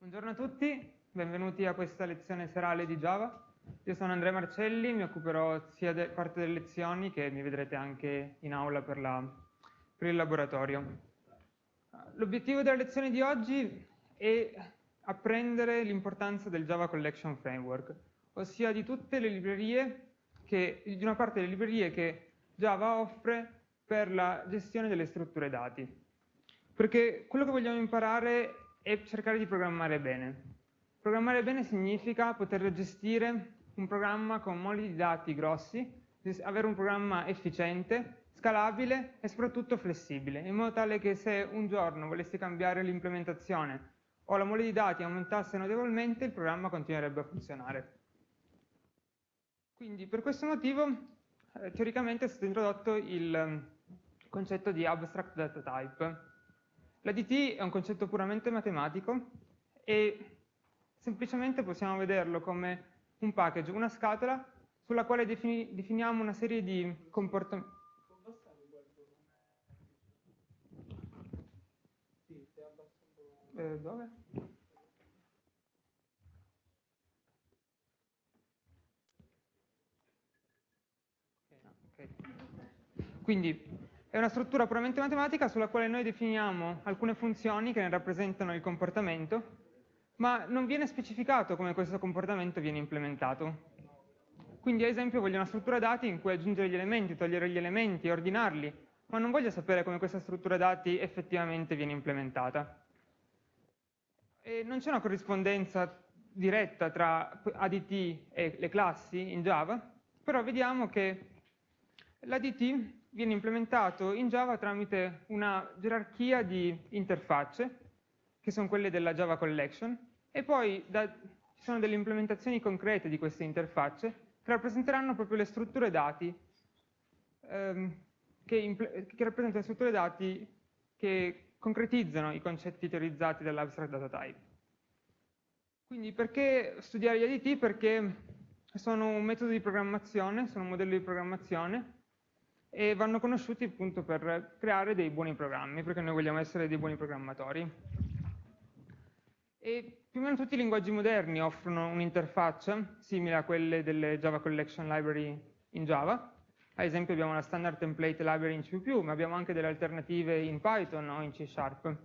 Buongiorno a tutti, benvenuti a questa lezione serale di Java. Io sono Andrea Marcelli, mi occuperò sia di parte delle lezioni che mi vedrete anche in aula per, la, per il laboratorio. L'obiettivo della lezione di oggi è apprendere l'importanza del Java Collection Framework, ossia di tutte le librerie, che, di una parte delle librerie che Java offre per la gestione delle strutture dati. Perché quello che vogliamo imparare e cercare di programmare bene. Programmare bene significa poter gestire un programma con moli di dati grossi, avere un programma efficiente, scalabile e soprattutto flessibile, in modo tale che se un giorno volessi cambiare l'implementazione o la mole di dati aumentasse notevolmente, il programma continuerebbe a funzionare. Quindi per questo motivo eh, teoricamente è stato introdotto il concetto di abstract data type, la DT è un concetto puramente matematico e semplicemente possiamo vederlo come un package, una scatola sulla quale defini definiamo una serie di comportamenti. Eh, dove? Quindi è una struttura puramente matematica sulla quale noi definiamo alcune funzioni che ne rappresentano il comportamento, ma non viene specificato come questo comportamento viene implementato. Quindi ad esempio voglio una struttura dati in cui aggiungere gli elementi, togliere gli elementi, ordinarli, ma non voglio sapere come questa struttura dati effettivamente viene implementata. E non c'è una corrispondenza diretta tra ADT e le classi in Java, però vediamo che l'ADT viene implementato in Java tramite una gerarchia di interfacce, che sono quelle della Java Collection, e poi da, ci sono delle implementazioni concrete di queste interfacce che rappresenteranno proprio le strutture dati, ehm, che, che rappresentano strutture dati che concretizzano i concetti teorizzati dall'abstract data type. Quindi perché studiare gli ADT? Perché sono un metodo di programmazione, sono un modello di programmazione e vanno conosciuti appunto per creare dei buoni programmi, perché noi vogliamo essere dei buoni programmatori. E più o meno tutti i linguaggi moderni offrono un'interfaccia simile a quelle delle Java Collection Library in Java. Ad esempio abbiamo la standard template library in C++, ma abbiamo anche delle alternative in Python o in C Sharp.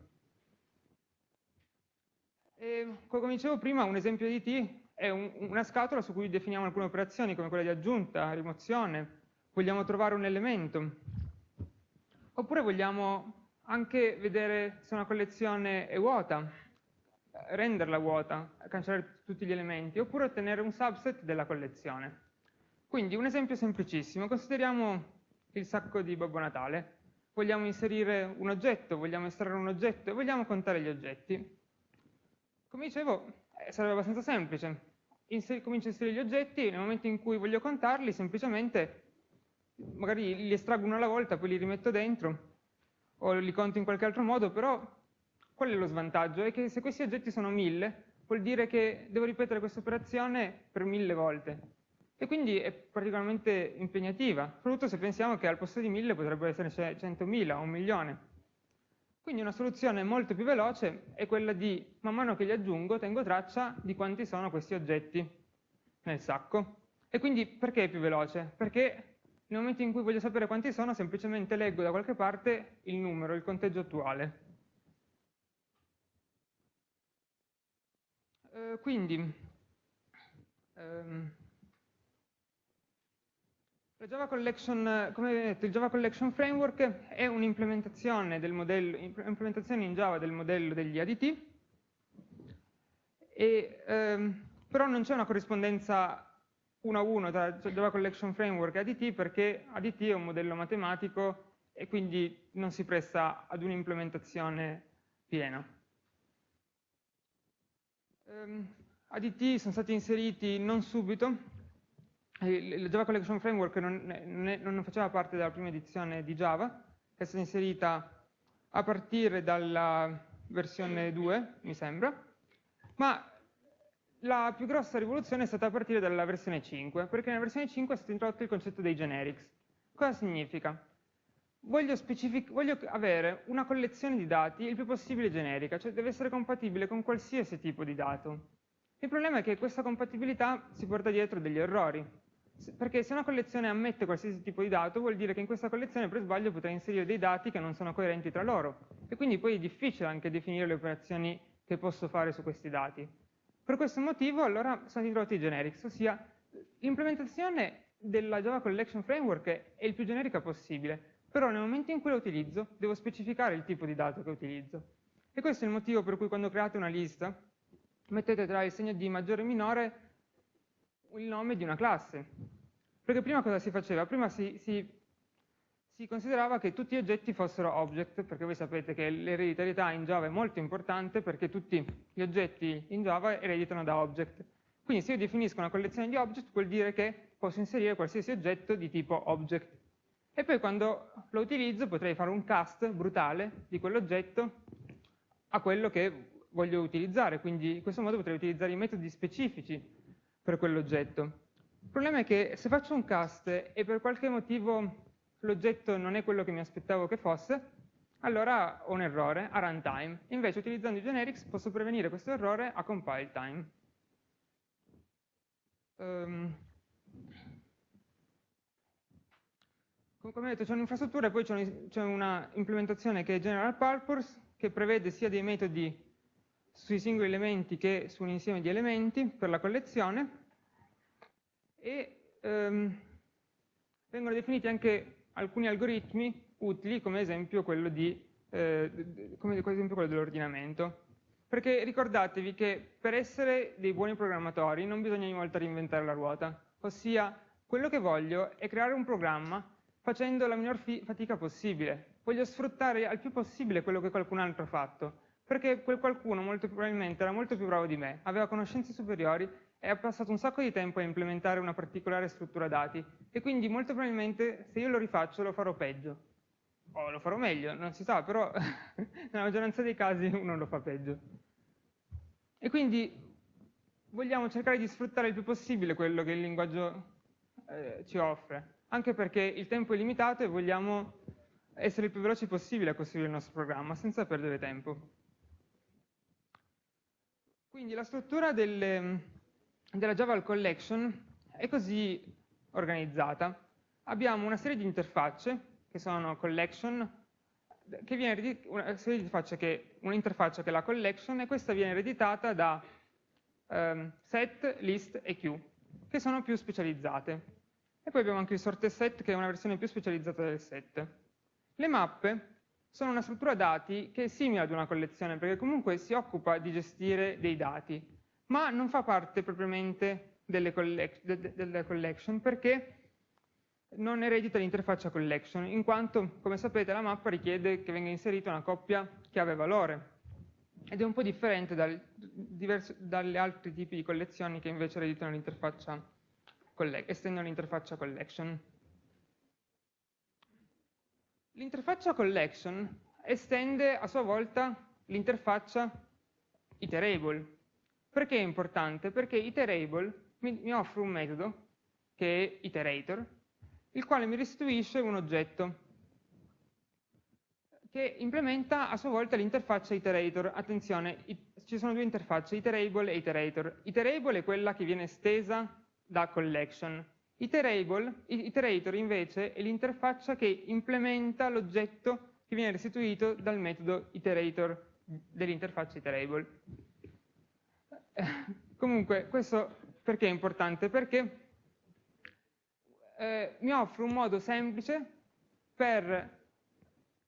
E, come dicevo prima, un esempio di T è un, una scatola su cui definiamo alcune operazioni come quella di aggiunta, rimozione, vogliamo trovare un elemento, oppure vogliamo anche vedere se una collezione è vuota, renderla vuota, cancellare tutti gli elementi, oppure ottenere un subset della collezione. Quindi un esempio semplicissimo, consideriamo il sacco di Babbo Natale, vogliamo inserire un oggetto, vogliamo estrarre un oggetto e vogliamo contare gli oggetti. Come dicevo, eh, sarebbe abbastanza semplice. Inser comincio a inserire gli oggetti, nel momento in cui voglio contarli, semplicemente magari li estraggo uno alla volta, poi li rimetto dentro, o li conto in qualche altro modo, però qual è lo svantaggio? È che se questi oggetti sono mille, vuol dire che devo ripetere questa operazione per mille volte. E quindi è particolarmente impegnativa, soprattutto se pensiamo che al posto di mille potrebbero essere 100.000 o un milione. Quindi una soluzione molto più veloce è quella di, man mano che li aggiungo, tengo traccia di quanti sono questi oggetti nel sacco. E quindi perché è più veloce? Perché nel momento in cui voglio sapere quanti sono, semplicemente leggo da qualche parte il numero, il conteggio attuale. Eh, quindi, ehm, Java Collection, come detto, il Java Collection Framework è un'implementazione in Java del modello degli ADT, e, ehm, però non c'è una corrispondenza uno a uno tra Java Collection Framework e ADT perché ADT è un modello matematico e quindi non si presta ad un'implementazione piena. Um, ehm, ADT sono stati inseriti non subito, il Java Collection Framework non, non, non, faceva parte della prima edizione di Java, è stata inserita a partire dalla versione 2, mi sembra, ma la più grossa rivoluzione è stata a partire dalla versione 5, perché nella versione 5 è stato introdotto il concetto dei generics. Cosa significa? voglio, voglio, avere una collezione di dati il più possibile generica, cioè deve essere compatibile con qualsiasi tipo di dato. Il problema è che questa compatibilità si porta dietro degli errori, perché se una collezione ammette qualsiasi tipo di dato vuol dire che in questa collezione per sbaglio potrei inserire dei dati che non sono coerenti tra loro e quindi poi è difficile anche definire le operazioni che posso fare su questi dati. Per questo motivo allora sono introdotti i generics, ossia l'implementazione della Java Collection Framework è il più generica possibile, però nel momento in cui la utilizzo devo specificare il tipo di dato che utilizzo. E questo è il motivo per cui quando create una lista mettete tra il segno di maggiore e minore il nome di una classe. Perché prima cosa si faceva? Prima si, si, si considerava che tutti gli oggetti fossero object, perché voi sapete che l'ereditarietà in Java è molto importante perché tutti gli oggetti in Java ereditano da object. Quindi se io definisco una collezione di object vuol dire che posso inserire qualsiasi oggetto di tipo object. E poi quando lo utilizzo potrei fare un cast brutale di quell'oggetto a quello che voglio utilizzare, quindi in questo modo potrei utilizzare i metodi specifici per quell'oggetto. Il problema è che se faccio un cast e per qualche motivo l'oggetto non è quello che mi aspettavo che fosse, allora ho un errore a runtime. Invece utilizzando i generics posso prevenire questo errore a compile time. Um, come detto c'è un'infrastruttura e poi c'è una implementazione che è general purpose che prevede sia dei metodi sui singoli elementi che su un insieme di elementi per la collezione e ehm, vengono definiti anche alcuni algoritmi utili come esempio quello, eh, quello dell'ordinamento. Perché ricordatevi che per essere dei buoni programmatori non bisogna ogni volta reinventare la ruota, ossia quello che voglio è creare un programma facendo la minor fatica possibile. Voglio sfruttare al più possibile quello che qualcun altro ha fatto perché quel qualcuno molto probabilmente era molto più bravo di me, aveva conoscenze superiori ha passato un sacco di tempo a implementare una particolare struttura dati e quindi molto probabilmente se io lo rifaccio lo farò peggio. O lo farò meglio, non si sa, però nella maggioranza dei casi uno lo fa peggio. E quindi vogliamo cercare di sfruttare il più possibile quello che il linguaggio eh, ci offre, anche perché il tempo è limitato e vogliamo essere il più veloci possibile a costruire il nostro programma senza perdere tempo. Quindi la struttura delle, della Java Collection è così organizzata. Abbiamo una serie di interfacce, che sono collection, che viene una serie di interfacce che, un'interfaccia che è la collection, e questa viene ereditata da um, set, list e queue, che sono più specializzate. E poi abbiamo anche il sorted set, che è una versione più specializzata del set. Le mappe sono una struttura dati che è simile ad una collezione, perché comunque si occupa di gestire dei dati, ma non fa parte propriamente delle, collec delle collection, perché non eredita l'interfaccia collection, in quanto, come sapete, la mappa richiede che venga inserita una coppia chiave-valore, ed è un po' differente dal, diverso, dagli altri tipi di collezioni che invece ereditano l'interfaccia estendono l'interfaccia collection. L'interfaccia collection estende a sua volta l'interfaccia iterable. Perché è importante? Perché iterable mi, mi offre un metodo, che è iterator, il quale mi restituisce un oggetto che implementa a sua volta l'interfaccia iterator. Attenzione, ci sono due interfacce, iterable e iterator. Iterable è quella che viene estesa da collection, Iterable, iterator invece è l'interfaccia che implementa l'oggetto che viene restituito dal metodo iterator dell'interfaccia iterable. Comunque, questo perché è importante? Perché eh, mi offre un modo semplice per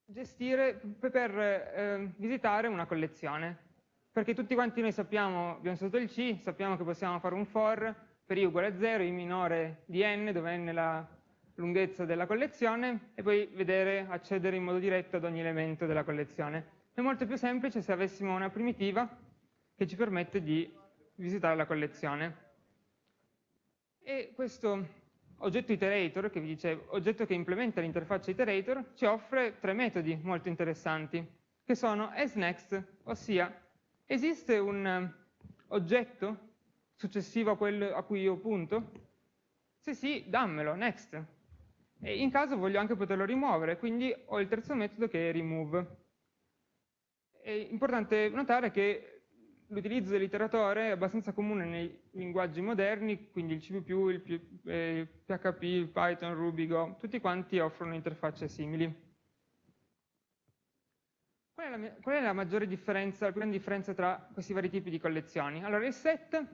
gestire, per eh, visitare una collezione. Perché tutti quanti noi sappiamo, abbiamo sotto il C, sappiamo che possiamo fare un for, per i uguale a 0, i minore di n, dove n è la lunghezza della collezione, e poi vedere, accedere in modo diretto ad ogni elemento della collezione. È molto più semplice se avessimo una primitiva che ci permette di visitare la collezione. E questo oggetto iterator, che vi dicevo, oggetto che implementa l'interfaccia iterator, ci offre tre metodi molto interessanti, che sono asNext, ossia esiste un oggetto successivo a quello a cui io punto? Se sì, dammelo, next. e in caso voglio anche poterlo rimuovere, quindi ho il terzo metodo che è remove. È importante notare che l'utilizzo dell'iteratore è abbastanza comune nei linguaggi moderni, quindi il C++, il, PHP, eh, il Python, Ruby, Go, tutti quanti offrono interfacce simili. Qual è, la, qual è la maggiore differenza, la grande differenza tra questi vari tipi di collezioni? Allora, il set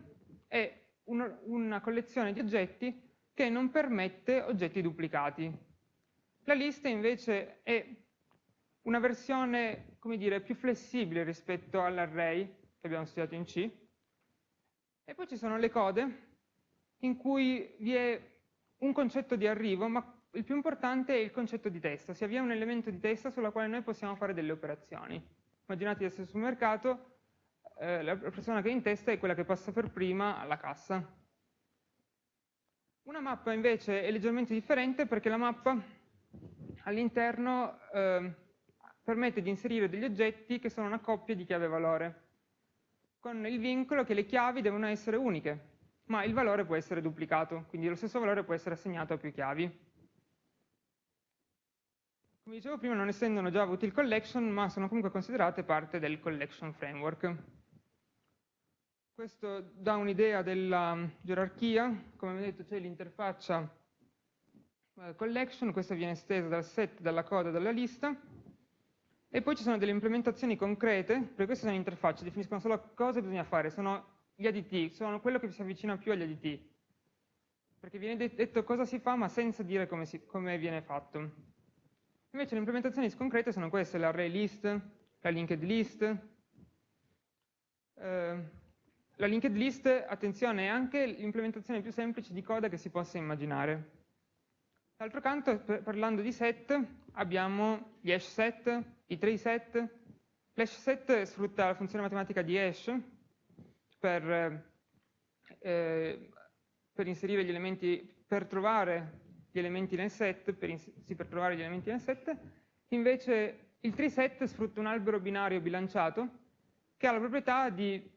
è un, una collezione di oggetti che non permette oggetti duplicati. La lista invece è una versione, come dire, più flessibile rispetto all'array che abbiamo studiato in C. E poi ci sono le code in cui vi è un concetto di arrivo, ma il più importante è il concetto di testa, ossia vi è un elemento di testa sulla quale noi possiamo fare delle operazioni. Immaginate di essere sul mercato, eh, la persona che è in testa è quella che passa per prima alla cassa. Una mappa invece è leggermente differente perché la mappa all'interno eh, permette di inserire degli oggetti che sono una coppia di chiave-valore, con il vincolo che le chiavi devono essere uniche, ma il valore può essere duplicato, quindi lo stesso valore può essere assegnato a più chiavi. Come dicevo prima, non essendo una Java Util Collection, ma sono comunque considerate parte del Collection Framework. Questo dà un'idea della gerarchia, come detto c'è l'interfaccia eh, collection, questa viene estesa dal set, dalla coda, dalla lista, e poi ci sono delle implementazioni concrete, perché queste sono interfacce, definiscono solo cosa bisogna fare, sono gli additiv, sono quello che si avvicina più agli additiv, perché viene detto cosa si fa ma senza dire come, si, come viene fatto. Invece le implementazioni concrete sono queste, l'array list, la linked list. Eh, la linked list, attenzione, è anche l'implementazione più semplice di coda che si possa immaginare. D'altro canto, parlando di set, abbiamo gli hash set, i tree set. L'hash set sfrutta la funzione matematica di hash per, eh, per inserire gli elementi, per trovare gli elementi nel set, per, sì, per trovare gli elementi nel set, invece il tree set sfrutta un albero binario bilanciato che ha la proprietà di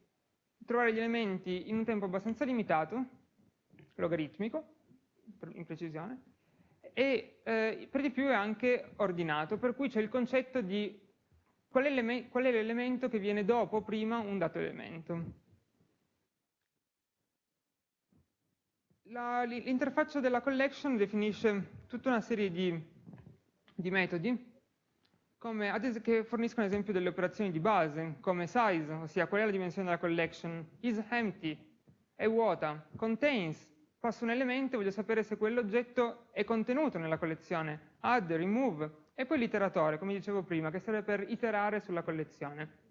trovare gli elementi in un tempo abbastanza limitato, logaritmico, in precisione, e eh, per di più è anche ordinato, per cui c'è il concetto di qual è, l'elemento che viene dopo o prima un dato elemento. L'interfaccia della collection definisce tutta una serie di, di metodi che forniscono ad esempio delle operazioni di base, come size, ossia qual è la dimensione della collection, is empty, è vuota, contains, passo un elemento e voglio sapere se quell'oggetto è contenuto nella collezione, add, remove, e poi l'iteratore, come dicevo prima, che serve per iterare sulla collezione.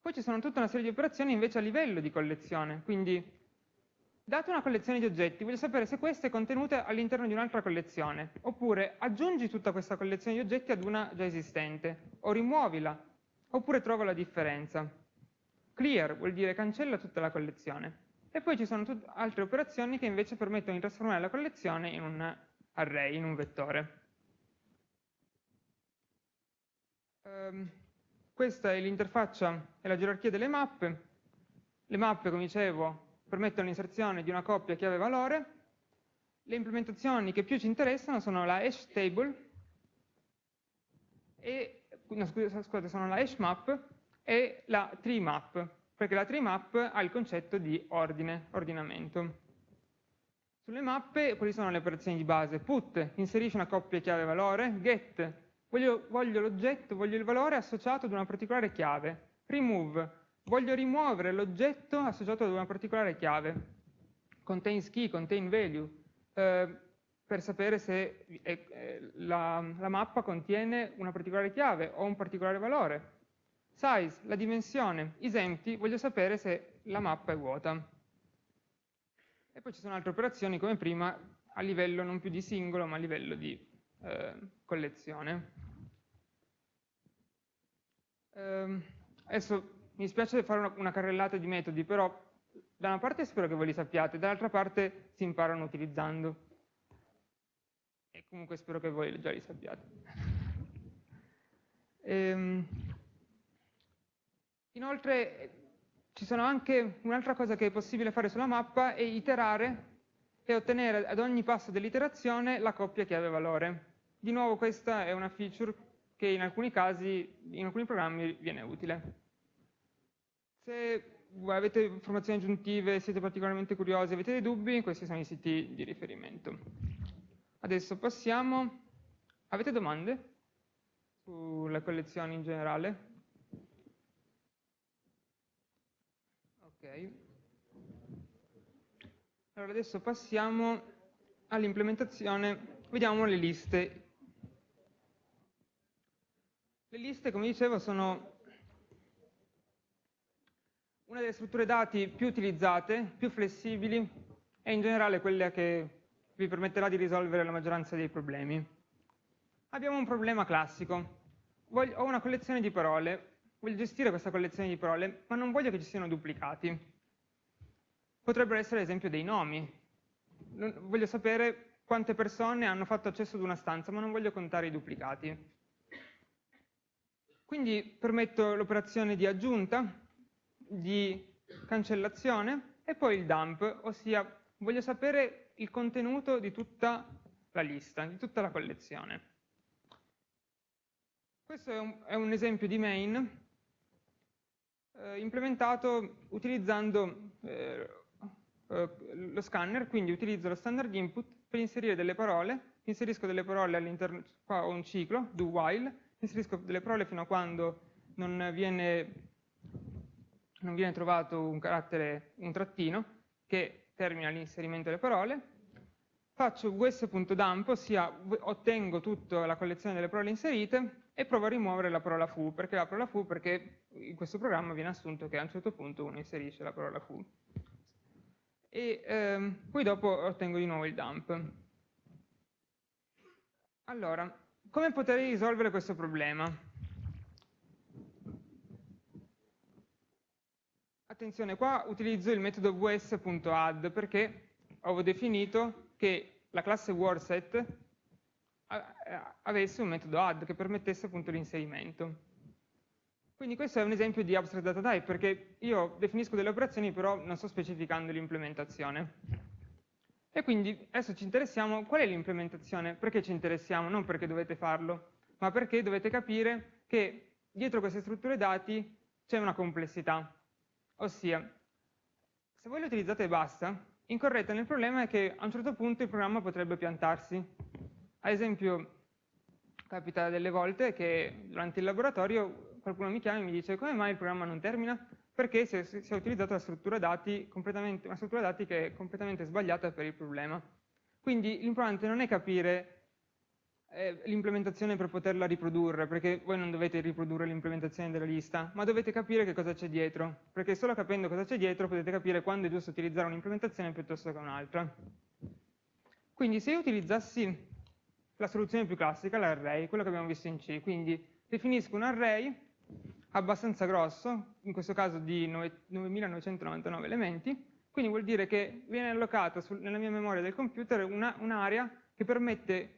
Poi ci sono tutta una serie di operazioni invece a livello di collezione, quindi Data una collezione di oggetti, voglio sapere se questa è contenuta all'interno di un'altra collezione, oppure aggiungi tutta questa collezione di oggetti ad una già esistente, o rimuovila, oppure trova la differenza. Clear vuol dire cancella tutta la collezione. E poi ci sono altre operazioni che invece permettono di trasformare la collezione in un array, in un vettore. Um, questa è l'interfaccia e la gerarchia delle mappe. Le mappe, come dicevo, permettono l'inserzione di una coppia chiave-valore. Le implementazioni che più ci interessano sono la hash table, e, no, scusate, sono la hash map e la tree map, perché la tree map ha il concetto di ordine, ordinamento. Sulle mappe, quali sono le operazioni di base? Put, inserisce una coppia chiave-valore, get, voglio, l'oggetto, voglio il valore associato ad una particolare chiave, remove, voglio rimuovere l'oggetto associato ad una particolare chiave, contains key, contain value, eh, per sapere se eh, la, la, mappa contiene una particolare chiave o un particolare valore. Size, la dimensione, is empty, voglio sapere se la mappa è vuota. E poi ci sono altre operazioni come prima a livello non più di singolo ma a livello di eh, collezione. Eh, adesso mi dispiace fare una, una carrellata di metodi, però da una parte spero che voi li sappiate, dall'altra parte si imparano utilizzando. E comunque spero che voi già li sappiate. Ehm, inoltre ci sono anche un'altra cosa che è possibile fare sulla mappa è iterare e ottenere ad ogni passo dell'iterazione la coppia chiave valore. Di nuovo questa è una feature che in alcuni casi, in alcuni programmi viene utile. Se avete informazioni aggiuntive, siete particolarmente curiosi, avete dei dubbi, questi sono i siti di riferimento. Adesso passiamo, avete domande sulle collezioni in generale? Ok. Allora adesso passiamo all'implementazione, vediamo le liste. Le liste, come dicevo, sono una delle strutture dati più utilizzate, più flessibili e in generale quella che vi permetterà di risolvere la maggioranza dei problemi. Abbiamo un problema classico. Voglio, ho una collezione di parole, voglio gestire questa collezione di parole, ma non voglio che ci siano duplicati. Potrebbero essere ad esempio dei nomi. Voglio sapere quante persone hanno fatto accesso ad una stanza, ma non voglio contare i duplicati. Quindi permetto l'operazione di aggiunta, di cancellazione e poi il dump, ossia voglio sapere il contenuto di tutta la lista, di tutta la collezione. Questo è un, è un esempio di main eh, implementato utilizzando eh, eh, lo scanner, quindi utilizzo lo standard input per inserire delle parole, inserisco delle parole all'interno, qua ho un ciclo, do while, inserisco delle parole fino a quando non viene non viene trovato un carattere, un trattino, che termina l'inserimento delle parole, faccio us.dump, ossia ottengo tutta la collezione delle parole inserite e provo a rimuovere la parola fu, perché la parola fu perché in questo programma viene assunto che a un certo punto uno inserisce la parola fu. E ehm, poi dopo ottengo di nuovo il dump. Allora, come potrei risolvere questo problema? attenzione, qua utilizzo il metodo vs.add perché avevo definito che la classe wordset avesse un metodo add che permettesse appunto l'inserimento. Quindi questo è un esempio di abstract data type perché io definisco delle operazioni però non sto specificando l'implementazione. E quindi adesso ci interessiamo, qual è l'implementazione? Perché ci interessiamo? Non perché dovete farlo, ma perché dovete capire che dietro queste strutture dati c'è una complessità. Ossia, se voi le utilizzate e basta, incorrete nel problema che a un certo punto il programma potrebbe piantarsi. Ad esempio, capita delle volte che durante il laboratorio qualcuno mi chiama e mi dice come mai il programma non termina? Perché si è, si è utilizzato una struttura, dati una struttura dati che è completamente sbagliata per il problema. Quindi l'importante non è capire eh, l'implementazione per poterla riprodurre, perché voi non dovete riprodurre l'implementazione della lista, ma dovete capire che cosa c'è dietro, perché solo capendo cosa c'è dietro potete capire quando è giusto utilizzare un'implementazione piuttosto che un'altra. Quindi se io utilizzassi la soluzione più classica, l'array, quello che abbiamo visto in C, quindi definisco un array abbastanza grosso, in questo caso di 9999 elementi, quindi vuol dire che viene allocata nella mia memoria del computer un'area un che permette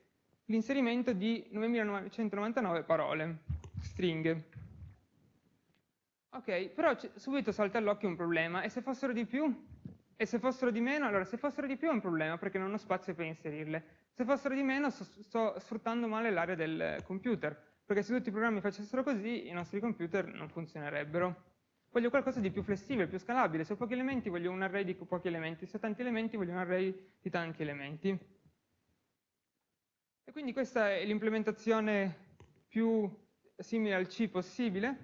l'inserimento di 9999 parole, stringhe. Ok, però subito salta all'occhio un problema, e se fossero di più? E se fossero di meno? Allora, se fossero di più è un problema, perché non ho spazio per inserirle. Se fossero di meno, sto, sto sfruttando male l'area del computer, perché se tutti i programmi facessero così, i nostri computer non funzionerebbero. Voglio qualcosa di più flessibile, più scalabile. Se ho pochi elementi voglio un array di pochi elementi, se ho tanti elementi voglio un array di tanti elementi. E quindi questa è l'implementazione più simile al C possibile.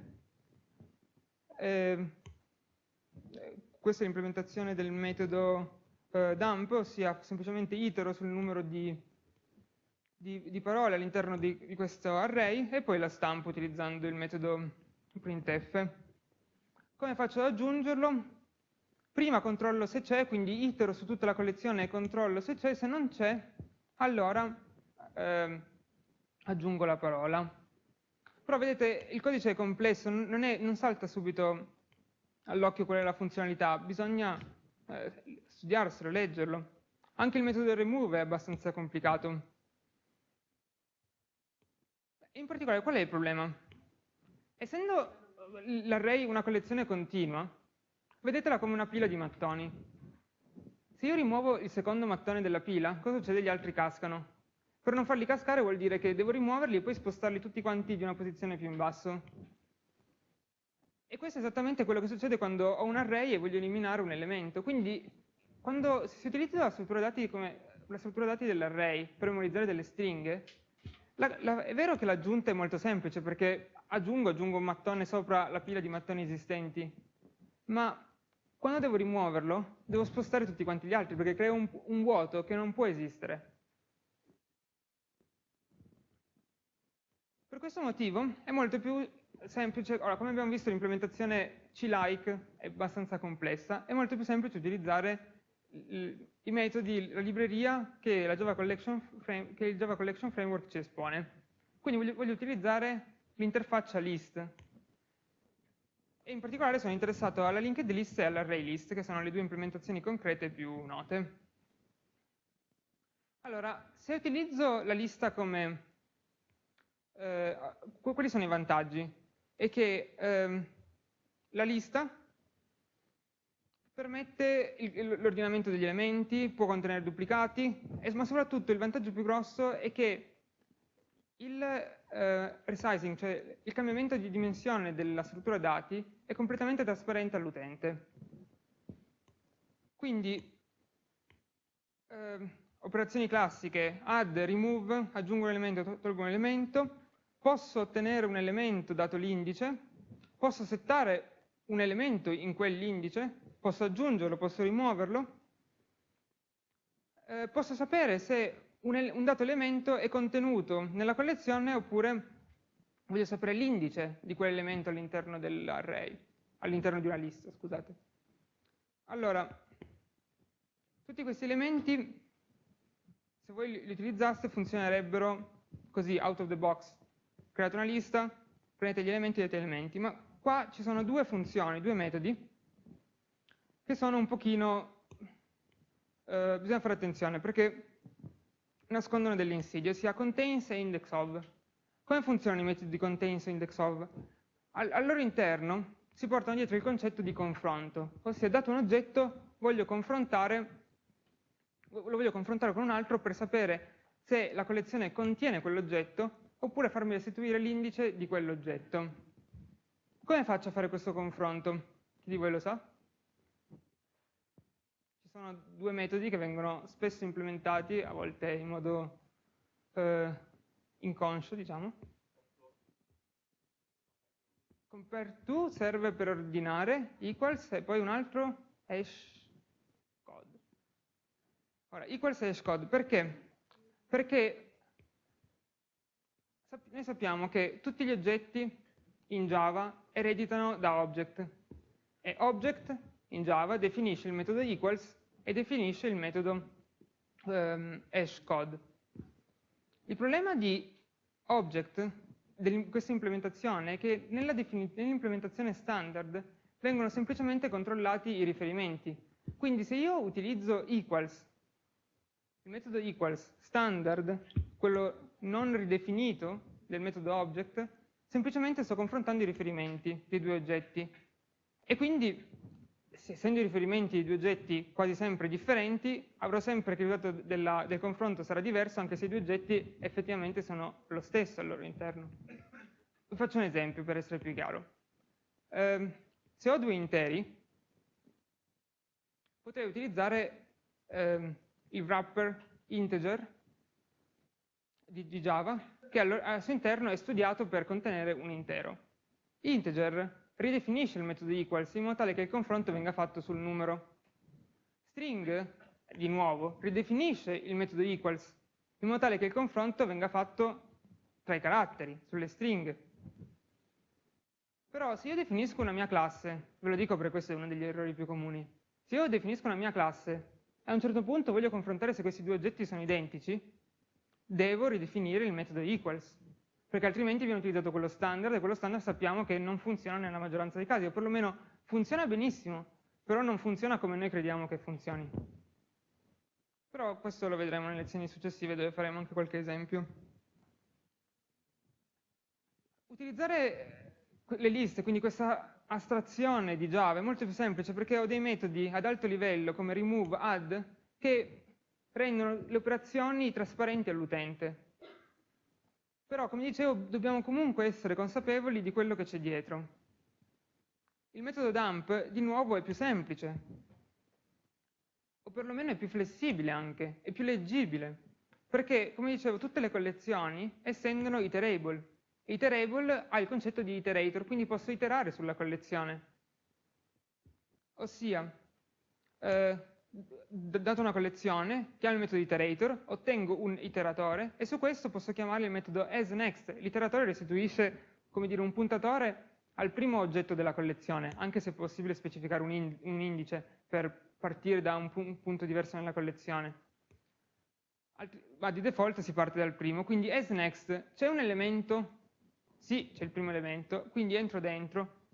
Eh, questa è l'implementazione del metodo eh, dump, ossia semplicemente itero sul numero di, di, di parole all'interno di, di, questo array e poi la stampo utilizzando il metodo printf. Come faccio ad aggiungerlo? Prima controllo se c'è, quindi itero su tutta la collezione e controllo se c'è, se non c'è, allora eh, aggiungo la parola. Però vedete, il codice è complesso, non, è, non salta subito all'occhio qual è la funzionalità, bisogna eh, studiarselo, leggerlo. Anche il metodo remove è abbastanza complicato. In particolare, qual è il problema? Essendo l'array una collezione continua, vedetela come una pila di mattoni. se io rimuovo il secondo mattone della pila, cosa succede? Gli altri cascano. Per non farli cascare vuol dire che devo rimuoverli e poi spostarli tutti quanti di una posizione più in basso. E questo è esattamente quello che succede quando ho un array e voglio eliminare un elemento. Quindi quando si utilizza la struttura dati dati dell'array per memorizzare delle stringhe, la, la, è vero che l'aggiunta è molto semplice perché aggiungo, aggiungo un mattone sopra la pila di mattoni esistenti, ma quando devo rimuoverlo devo spostare tutti quanti gli altri perché creo un, un vuoto che non può esistere. Per questo motivo è molto più semplice, ora come abbiamo visto l'implementazione C-like è abbastanza complessa, è molto più semplice utilizzare i metodi, la libreria che, la Java Frame, che, il Java Collection Framework ci espone. Quindi voglio, voglio utilizzare l'interfaccia list. E in particolare sono interessato alla linked list e all'array list, che sono le due implementazioni concrete più note. Allora, se utilizzo la lista come... Eh, quali sono i vantaggi? è che ehm, la lista permette l'ordinamento degli elementi, può contenere duplicati, ma soprattutto il vantaggio più grosso è che il eh, resizing, cioè il cambiamento di dimensione della struttura dati, è completamente trasparente all'utente. Quindi, eh, operazioni classiche, add, remove, aggiungo un elemento, tolgo un elemento, posso ottenere un elemento dato l'indice, posso settare un elemento in quell'indice, posso aggiungerlo, posso rimuoverlo, eh, posso sapere se un, un, dato elemento è contenuto nella collezione oppure voglio sapere l'indice di quell'elemento all'interno dell'array, all'interno di una lista, scusate. Allora, tutti questi elementi, se voi li utilizzaste, funzionerebbero così, out of the box, create una lista, prendete gli elementi e date elementi, ma qua ci sono due funzioni, due metodi, che sono un pochino, eh, bisogna fare attenzione, perché nascondono delle insidie, ossia contains e index of. Come funzionano i metodi di contains e index of? Al, al loro interno si portano dietro il concetto di confronto, ossia dato un oggetto voglio confrontare, lo voglio confrontare con un altro per sapere se la collezione contiene quell'oggetto oppure farmi restituire l'indice di quell'oggetto. Come faccio a fare questo confronto? Chi di voi lo sa? Sono due metodi che vengono spesso implementati, a volte in modo eh, inconscio, diciamo. Compare to serve per ordinare, equals e poi un altro hash code. Ora, equals e hash code, perché? Perché noi sappiamo che tutti gli oggetti in Java ereditano da object e object in Java definisce il metodo equals e definisce il metodo um, hashcode. Il problema di object di questa implementazione è che nell'implementazione standard vengono semplicemente controllati i riferimenti. Quindi se io utilizzo equals, il metodo equals standard, quello non ridefinito del metodo object, semplicemente sto confrontando i riferimenti dei due oggetti. E quindi, essendo i riferimenti di due oggetti quasi sempre differenti, avrò sempre che il risultato della, del confronto sarà diverso, anche se i due oggetti effettivamente sono lo stesso al loro interno. Vi faccio un esempio per essere più chiaro. Eh, se ho due interi, potrei utilizzare eh, il wrapper integer di, di Java che al suo interno è studiato per contenere un intero. Integer ridefinisce il metodo equals in modo tale che il confronto venga fatto sul numero. String, di nuovo, ridefinisce il metodo equals in modo tale che il confronto venga fatto tra i caratteri, sulle stringhe. Però se io definisco una mia classe, ve lo dico perché questo è uno degli errori più comuni, se io definisco una mia classe e a un certo punto voglio confrontare se questi due oggetti sono identici, devo ridefinire il metodo equals, perché altrimenti viene utilizzato quello standard e quello standard sappiamo che non funziona nella maggioranza dei casi, o perlomeno funziona benissimo, però non funziona come noi crediamo che funzioni. Però questo lo vedremo nelle lezioni successive dove faremo anche qualche esempio. Utilizzare le liste, quindi questa astrazione di Java è molto più semplice perché ho dei metodi ad alto livello come remove, add, che rendono le operazioni trasparenti all'utente. Però, come dicevo, dobbiamo comunque essere consapevoli di quello che c'è dietro. Il metodo dump, di nuovo, è più semplice, o perlomeno è più flessibile anche, è più leggibile, perché, come dicevo, tutte le collezioni estendono iterable. Iterable ha il concetto di iterator, quindi posso iterare sulla collezione. Ossia, eh, data una collezione, chiamo il metodo iterator, ottengo un iteratore e su questo posso chiamare il metodo asNext. L'iteratore restituisce, come dire, un puntatore al primo oggetto della collezione, anche se è possibile specificare un, ind un indice per partire da un, pu un, punto diverso nella collezione. Altri ma di default si parte dal primo, quindi asNext c'è un elemento, sì, c'è il primo elemento, quindi entro dentro,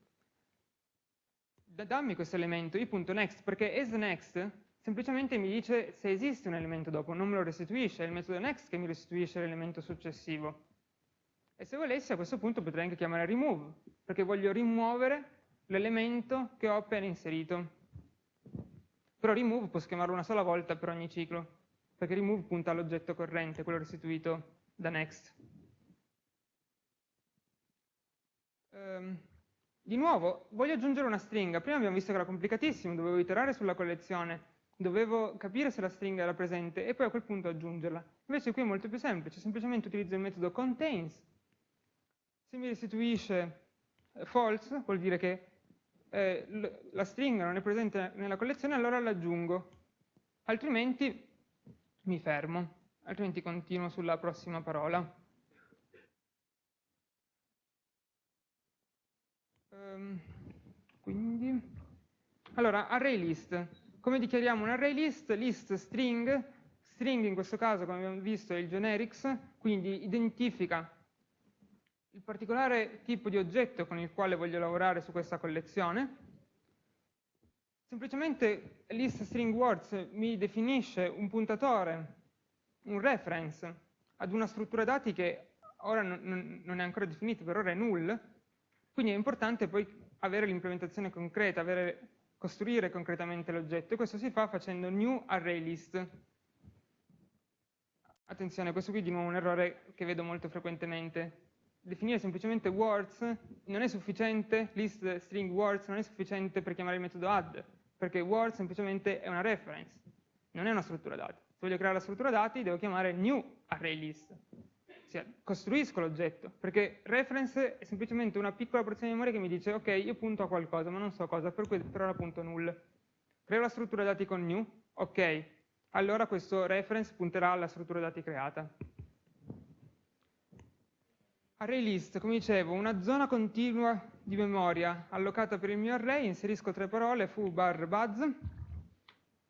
dammi questo elemento, i.next, perché asNext semplicemente mi dice se esiste un elemento dopo, non me lo restituisce, è il metodo next che mi restituisce l'elemento successivo. E se volessi a questo punto potrei anche chiamare remove, perché voglio rimuovere l'elemento che ho appena inserito. Però remove posso chiamarlo una sola volta per ogni ciclo, perché remove punta all'oggetto corrente, quello restituito da next. Um, di nuovo, voglio aggiungere una stringa. Prima abbiamo visto che era complicatissimo, dovevo iterare sulla collezione dovevo capire se la stringa era presente e poi a quel punto aggiungerla. Invece qui è molto più semplice, semplicemente utilizzo il metodo contains, se mi restituisce eh, false, vuol dire che eh, la stringa non è presente nella collezione, allora l'aggiungo, altrimenti mi fermo, altrimenti continuo sulla prossima parola. Um, quindi, allora, array list. Come dichiariamo un array list? List string, string in questo caso come abbiamo visto è il generics, quindi identifica il particolare tipo di oggetto con il quale voglio lavorare su questa collezione. Semplicemente list string words mi definisce un puntatore, un reference ad una struttura dati che ora non, è ancora definita, per ora è null, quindi è importante poi avere l'implementazione concreta, avere costruire concretamente l'oggetto e questo si fa facendo new array list. Attenzione, questo qui è di nuovo un errore che vedo molto frequentemente. Definire semplicemente words non è sufficiente, list string words non è sufficiente per chiamare il metodo add, perché words semplicemente è una reference, non è una struttura dati. Se voglio creare la struttura dati devo chiamare new array list cioè, costruisco l'oggetto, perché reference è semplicemente una piccola porzione di memoria che mi dice ok, io punto a qualcosa, ma non so cosa, per, cui, per ora punto null. Creo la struttura dati con new, ok, allora questo reference punterà alla struttura dati creata. Array list, come dicevo, una zona continua di memoria allocata per il mio array, inserisco tre parole, foo bar buzz,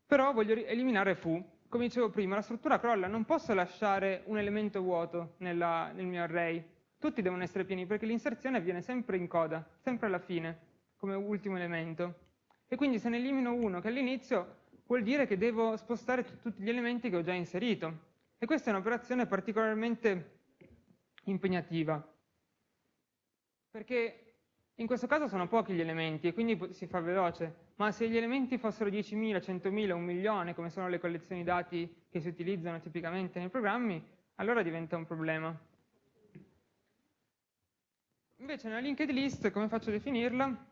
però voglio eliminare foo, come dicevo prima, la struttura crolla, non posso lasciare un elemento vuoto nella, nel mio array. Tutti devono essere pieni perché l'inserzione avviene sempre in coda, sempre alla fine, come ultimo elemento. E quindi se ne elimino uno che all'inizio vuol dire che devo spostare tutti gli elementi che ho già inserito. E questa è un'operazione particolarmente impegnativa. Perché in questo caso sono pochi gli elementi e quindi si fa veloce, ma se gli elementi fossero 10.000, 100.000, un milione, come sono le collezioni dati che si utilizzano tipicamente nei programmi, allora diventa un problema. Invece nella linked list, come faccio a definirla?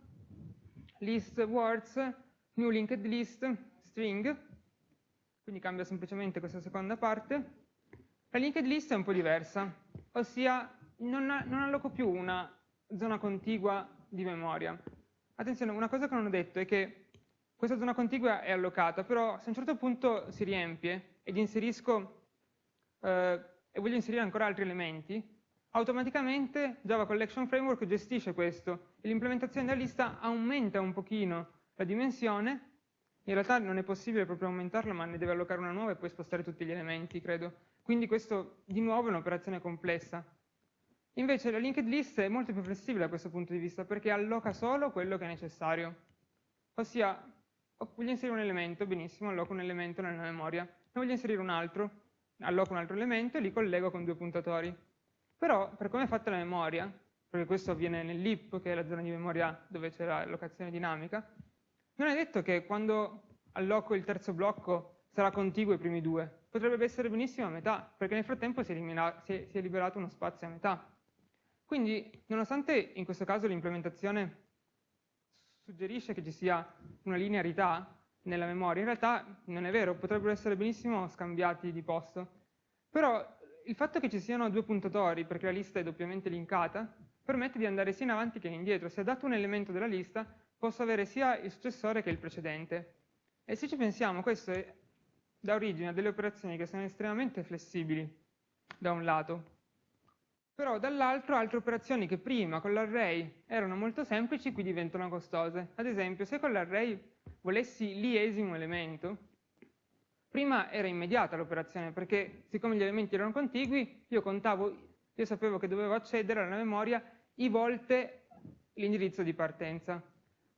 List words, new linked list, string, quindi cambia semplicemente questa seconda parte. La linked list è un po' diversa, ossia non, non alloco più una zona contigua di memoria. Attenzione, una cosa che non ho detto è che questa zona contigua è allocata, però se a un certo punto si riempie ed inserisco eh, e voglio inserire ancora altri elementi, automaticamente Java Collection Framework gestisce questo e l'implementazione della lista aumenta un pochino la dimensione, in realtà non è possibile proprio aumentarla, ma ne deve allocare una nuova e poi spostare tutti gli elementi, credo. Quindi questo di nuovo è un'operazione complessa. Invece la linked list è molto più flessibile da questo punto di vista perché alloca solo quello che è necessario. Ossia, voglio inserire un elemento, benissimo, alloco un elemento nella memoria. Ne voglio inserire un altro, alloco un altro elemento e li collego con due puntatori. Però, per come è fatta la memoria, perché questo avviene nell'IP, che è la zona di memoria dove c'è l'allocazione dinamica, non è detto che quando alloco il terzo blocco sarà contiguo ai primi due, potrebbe essere benissimo a metà, perché nel frattempo si è, si è, si è liberato uno spazio a metà. Quindi, nonostante in questo caso l'implementazione suggerisce che ci sia una linearità nella memoria, in realtà non è vero, potrebbero essere benissimo scambiati di posto. Però il fatto che ci siano due puntatori, perché la lista è doppiamente linkata, permette di andare sia in avanti che indietro. Se dato un elemento della lista, posso avere sia il successore che il precedente. E se ci pensiamo, questo è, dà origine a delle operazioni che sono estremamente flessibili, da un lato, però dall'altro altre operazioni che prima con l'array erano molto semplici qui diventano costose. Ad esempio, se con l'array volessi l'iesimo elemento, prima era immediata l'operazione, perché siccome gli elementi erano contigui, io contavo, io sapevo che dovevo accedere alla memoria i volte l'indirizzo di partenza.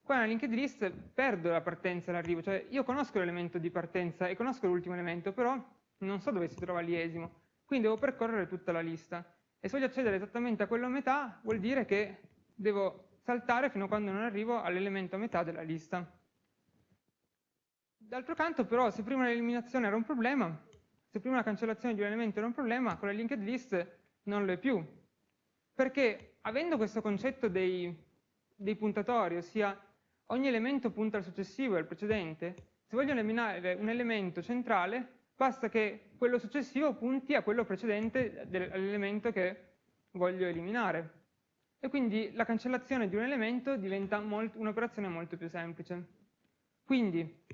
Qua nella linked list perdo la partenza e l'arrivo, cioè io conosco l'elemento di partenza e conosco l'ultimo elemento, però non so dove si trova l'iesimo, quindi devo percorrere tutta la lista. E se voglio accedere esattamente a quello a metà, vuol dire che devo saltare fino a quando non arrivo all'elemento a metà della lista. D'altro canto però, se prima l'eliminazione era un problema, se prima la cancellazione di un elemento era un problema, con la linked list non lo è più. Perché avendo questo concetto dei, dei puntatori, ossia ogni elemento punta al successivo e al precedente, se voglio eliminare un elemento centrale, basta che quello successivo punti a quello precedente dell'elemento che voglio eliminare. E quindi la cancellazione di un elemento diventa un'operazione molto più semplice. Quindi,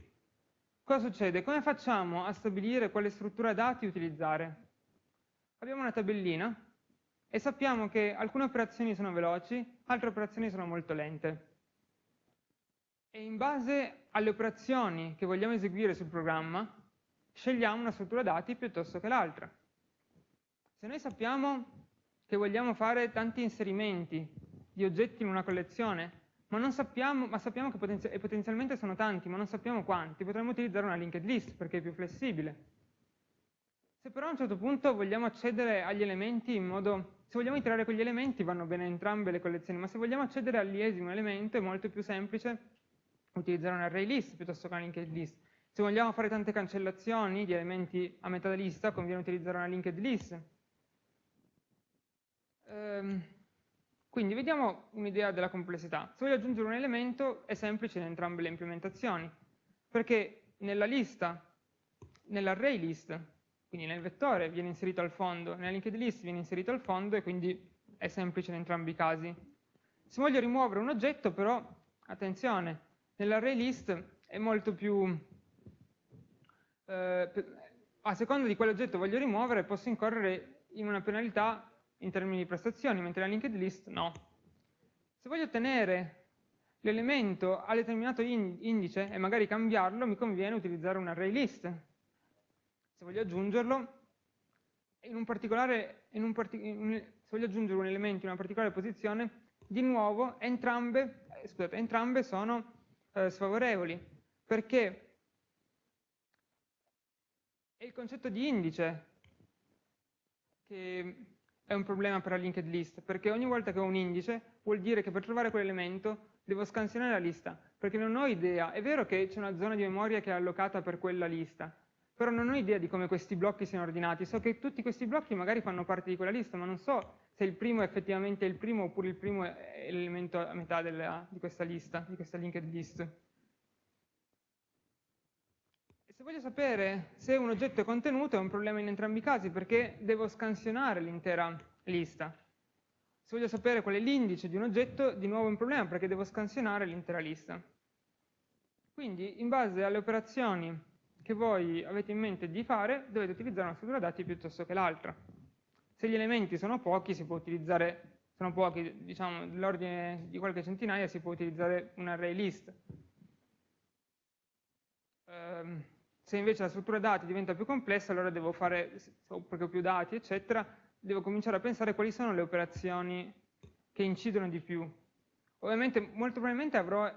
cosa succede? Come facciamo a stabilire quale struttura dati utilizzare? Abbiamo una tabellina e sappiamo che alcune operazioni sono veloci, altre operazioni sono molto lente. E in base alle operazioni che vogliamo eseguire sul programma, scegliamo una struttura dati piuttosto che l'altra. Se noi sappiamo che vogliamo fare tanti inserimenti di oggetti in una collezione, ma, non sappiamo, ma sappiamo che potenzi potenzialmente sono tanti, ma non sappiamo quanti, potremmo utilizzare una linked list perché è più flessibile. Se però a un certo punto vogliamo accedere agli elementi in modo... Se vogliamo iterare quegli elementi vanno bene entrambe le collezioni, ma se vogliamo accedere all'iesimo elemento è molto più semplice utilizzare un array list piuttosto che una linked list. Se vogliamo fare tante cancellazioni di elementi a metà lista, conviene utilizzare una linked list. Ehm, quindi vediamo un'idea della complessità. Se voglio aggiungere un elemento è semplice in entrambe le implementazioni, perché nella lista, nell'array list, quindi nel vettore viene inserito al fondo, nella linked list viene inserito al fondo e quindi è semplice in entrambi i casi. Se voglio rimuovere un oggetto però, attenzione, nell'array list è molto più eh, a seconda di quale oggetto voglio rimuovere posso incorrere in una penalità in termini di prestazioni, mentre la linked list no. Se voglio ottenere l'elemento a determinato indice e magari cambiarlo, mi conviene utilizzare un array list. Se voglio aggiungerlo, in un in un in, se voglio aggiungere un elemento in una particolare posizione, di nuovo entrambe, eh, scusate, entrambe sono eh, sfavorevoli, perché è il concetto di indice che è un problema per la linked list, perché ogni volta che ho un indice vuol dire che per trovare quell'elemento devo scansionare la lista, perché non ho idea, è vero che c'è una zona di memoria che è allocata per quella lista, però non ho idea di come questi blocchi siano ordinati, so che tutti questi blocchi magari fanno parte di quella lista, ma non so se il primo è effettivamente il primo oppure il primo è l'elemento a metà della, di questa lista, di questa linked list se voglio sapere se un oggetto è contenuto è un problema in entrambi i casi perché devo scansionare l'intera lista. Se voglio sapere qual è l'indice di un oggetto, di nuovo è un problema perché devo scansionare l'intera lista. Quindi, in base alle operazioni che voi avete in mente di fare, dovete utilizzare una struttura dati piuttosto che l'altra. Se gli elementi sono pochi, si può utilizzare, sono pochi, diciamo, dell'ordine di qualche centinaia, si può utilizzare un array list. Um, se invece la struttura dati diventa più complessa, allora devo fare, perché ho più dati, eccetera, devo cominciare a pensare quali sono le operazioni che incidono di più. Ovviamente, molto probabilmente avrò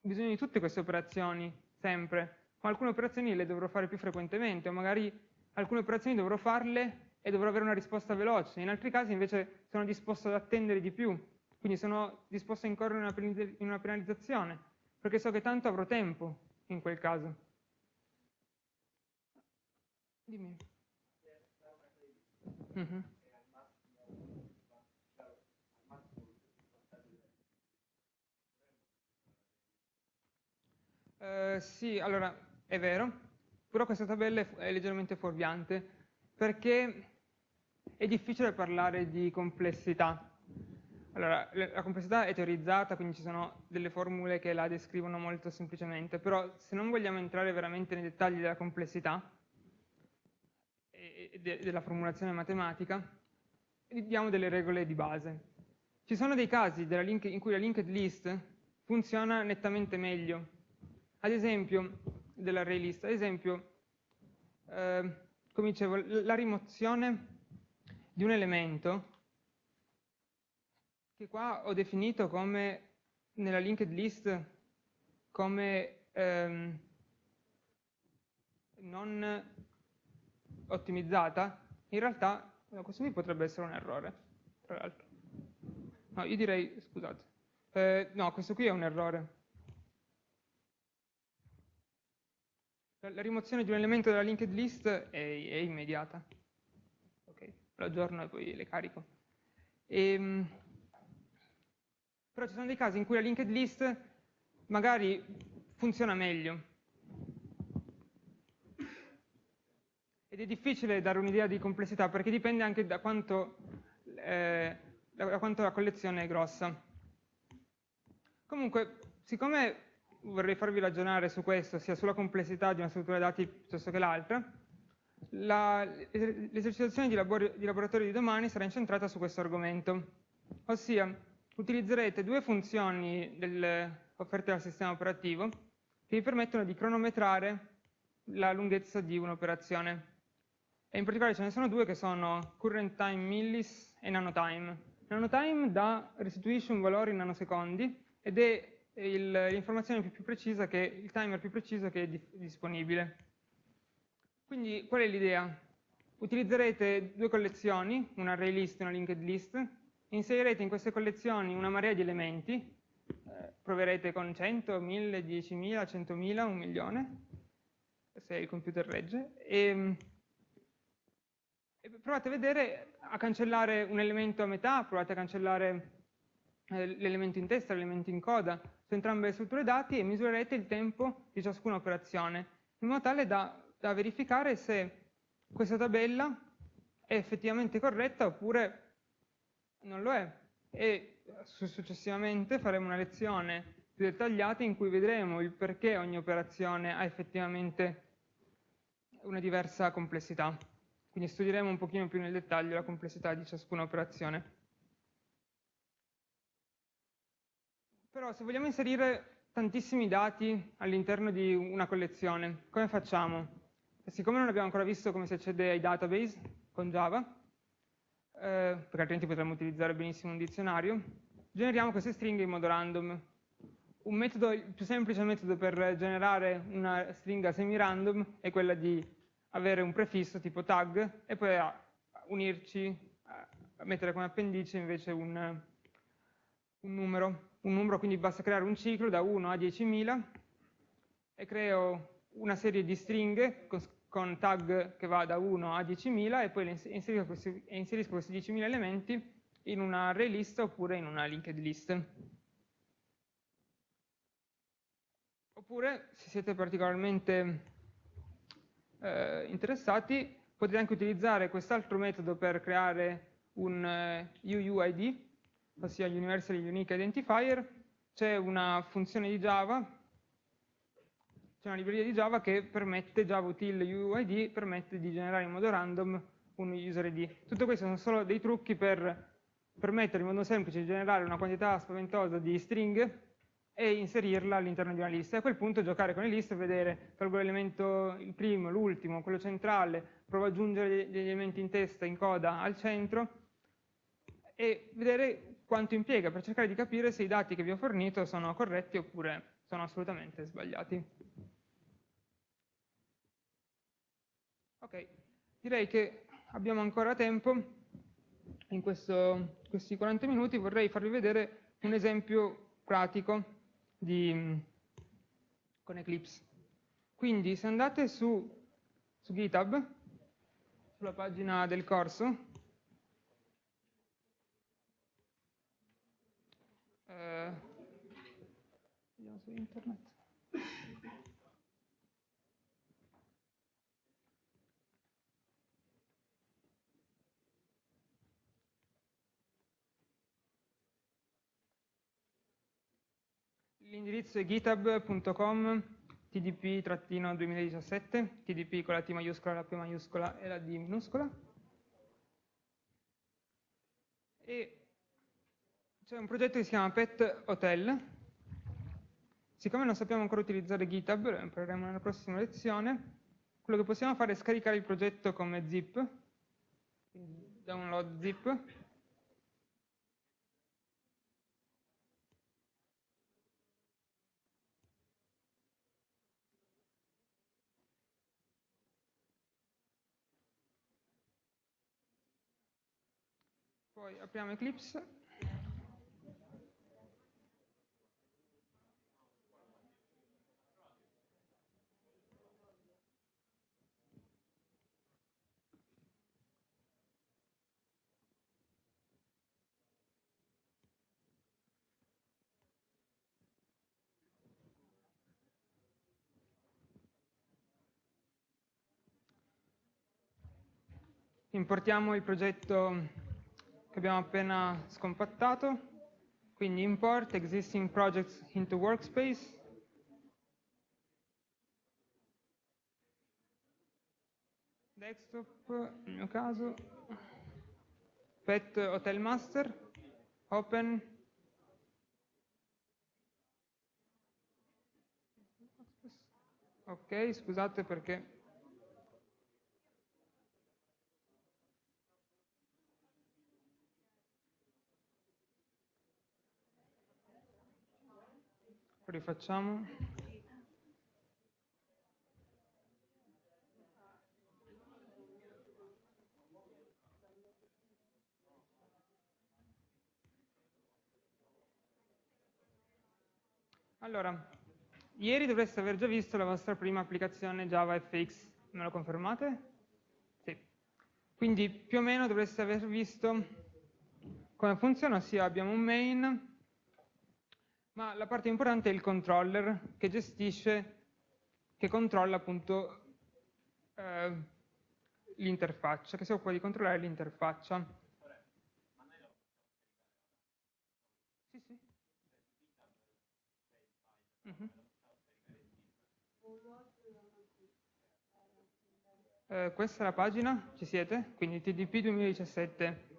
bisogno di tutte queste operazioni, sempre, ma alcune operazioni le dovrò fare più frequentemente, o magari alcune operazioni dovrò farle e dovrò avere una risposta veloce, in altri casi invece sono disposto ad attendere di più quindi sono disposto a incorrere in una penalizzazione, perché so che tanto avrò tempo in quel caso. Dimmi. Mm -hmm. uh, sì, allora, è vero, però questa tabella è leggermente fuorviante, perché è difficile parlare di complessità. Allora, la complessità è teorizzata, quindi ci sono delle formule che la descrivono molto semplicemente, però se non vogliamo entrare veramente nei dettagli della complessità e della formulazione matematica, diamo delle regole di base. Ci sono dei casi in cui la linked list funziona nettamente meglio. Ad esempio, dell'array list, ad esempio, eh, come dicevo, la rimozione di un elemento che qua ho definito come nella linked list come ehm, non ottimizzata, in realtà questo qui potrebbe essere un errore, tra l'altro. No, io direi, scusate, eh, no, questo qui è un errore. La, rimozione di un elemento dalla linked list è, è immediata lo aggiorno e poi le carico. E, ehm, però ci sono dei casi in cui la linked list magari funziona meglio. Ed è difficile dare un'idea di complessità perché dipende anche da quanto, eh, da quanto la collezione è grossa. Comunque, siccome vorrei farvi ragionare su questo, sia sulla complessità di una struttura dati piuttosto che l'altra, l'esercitazione di, di laboratorio di domani sarà incentrata su questo argomento, ossia utilizzerete due funzioni del, offerte dal sistema operativo che vi permettono di cronometrare la lunghezza di un'operazione. E in particolare ce ne sono due che sono current time millis e nanotime. Nanotime dà, restituisce un valore in nanosecondi ed è l'informazione più, più, precisa che, il timer più preciso che è di, disponibile. Quindi qual è l'idea? Utilizzerete due collezioni, un array list e una linked list, inserirete in queste collezioni una marea di elementi, eh, proverete con 100, 1000, 10.000, 100.000, un milione, se il computer regge, e, e, provate a vedere, a cancellare un elemento a metà, provate a cancellare eh, l'elemento in testa, l'elemento in coda, su entrambe le strutture dati e misurerete il tempo di ciascuna operazione, in modo tale da da verificare se questa tabella è effettivamente corretta oppure non lo è. E successivamente faremo una lezione più dettagliata in cui vedremo il perché ogni operazione ha effettivamente una diversa complessità. Quindi studieremo un pochino più nel dettaglio la complessità di ciascuna operazione. Però se vogliamo inserire tantissimi dati all'interno di una collezione, come facciamo? Siccome non abbiamo ancora visto come si accede ai database con Java, eh, perché altrimenti potremmo utilizzare benissimo un dizionario, generiamo queste stringhe in modo random. Metodo, il più semplice metodo per generare una stringa semi-random è quella di avere un prefisso tipo tag e poi unirci, mettere come appendice invece un, un numero. Un numero quindi basta creare un ciclo da 1 a 10.000 e creo una serie di stringhe con tag che va da 1 a 10.000 e poi inserisco questi, inserisco questi 10.000 elementi in una array list oppure in una linked list. Oppure, se siete particolarmente eh, interessati, potete anche utilizzare quest'altro metodo per creare un eh, UUID, ossia Universal Unique Identifier. C'è una funzione di Java c'è una libreria di Java che permette, Java util UID, permette di generare in modo random un user ID. Tutto questo sono solo dei trucchi per permettere in modo semplice di generare una quantità spaventosa di stringhe e inserirla all'interno di una lista. E a quel punto giocare con le liste vedere, tolgo l'elemento, il primo, l'ultimo, quello centrale, provo ad aggiungere degli elementi in testa, in coda al centro e vedere quanto impiega per cercare di capire se i dati che vi ho fornito sono corretti oppure sono assolutamente sbagliati. Ok, direi che abbiamo ancora tempo in questo, questi 40 minuti vorrei farvi vedere un esempio pratico di, con Eclipse. Quindi se andate su, su GitHub, sulla pagina del corso, eh, vediamo su internet. L'indirizzo è github.com tdp-2017, tdp con la T maiuscola, la P maiuscola e la D minuscola. E c'è un progetto che si chiama Pet Hotel. Siccome non sappiamo ancora utilizzare GitHub, lo impareremo nella prossima lezione, quello che possiamo fare è scaricare il progetto come zip, download zip, Poi apriamo Eclipse. Importiamo il progetto che abbiamo appena scompattato, quindi import existing projects into workspace, desktop, nel mio caso, pet hotel master, open, ok, scusate perché rifacciamo. Allora, ieri dovreste aver già visto la vostra prima applicazione Java FX, me lo confermate? Sì. Quindi più o meno dovreste aver visto come funziona, ossia abbiamo un main ma la parte importante è il controller che gestisce, che controlla appunto eh, l'interfaccia, che si occupa di controllare l'interfaccia. Sì, sì. Mm -hmm. eh, questa è la pagina, ci siete? Quindi TDP 2017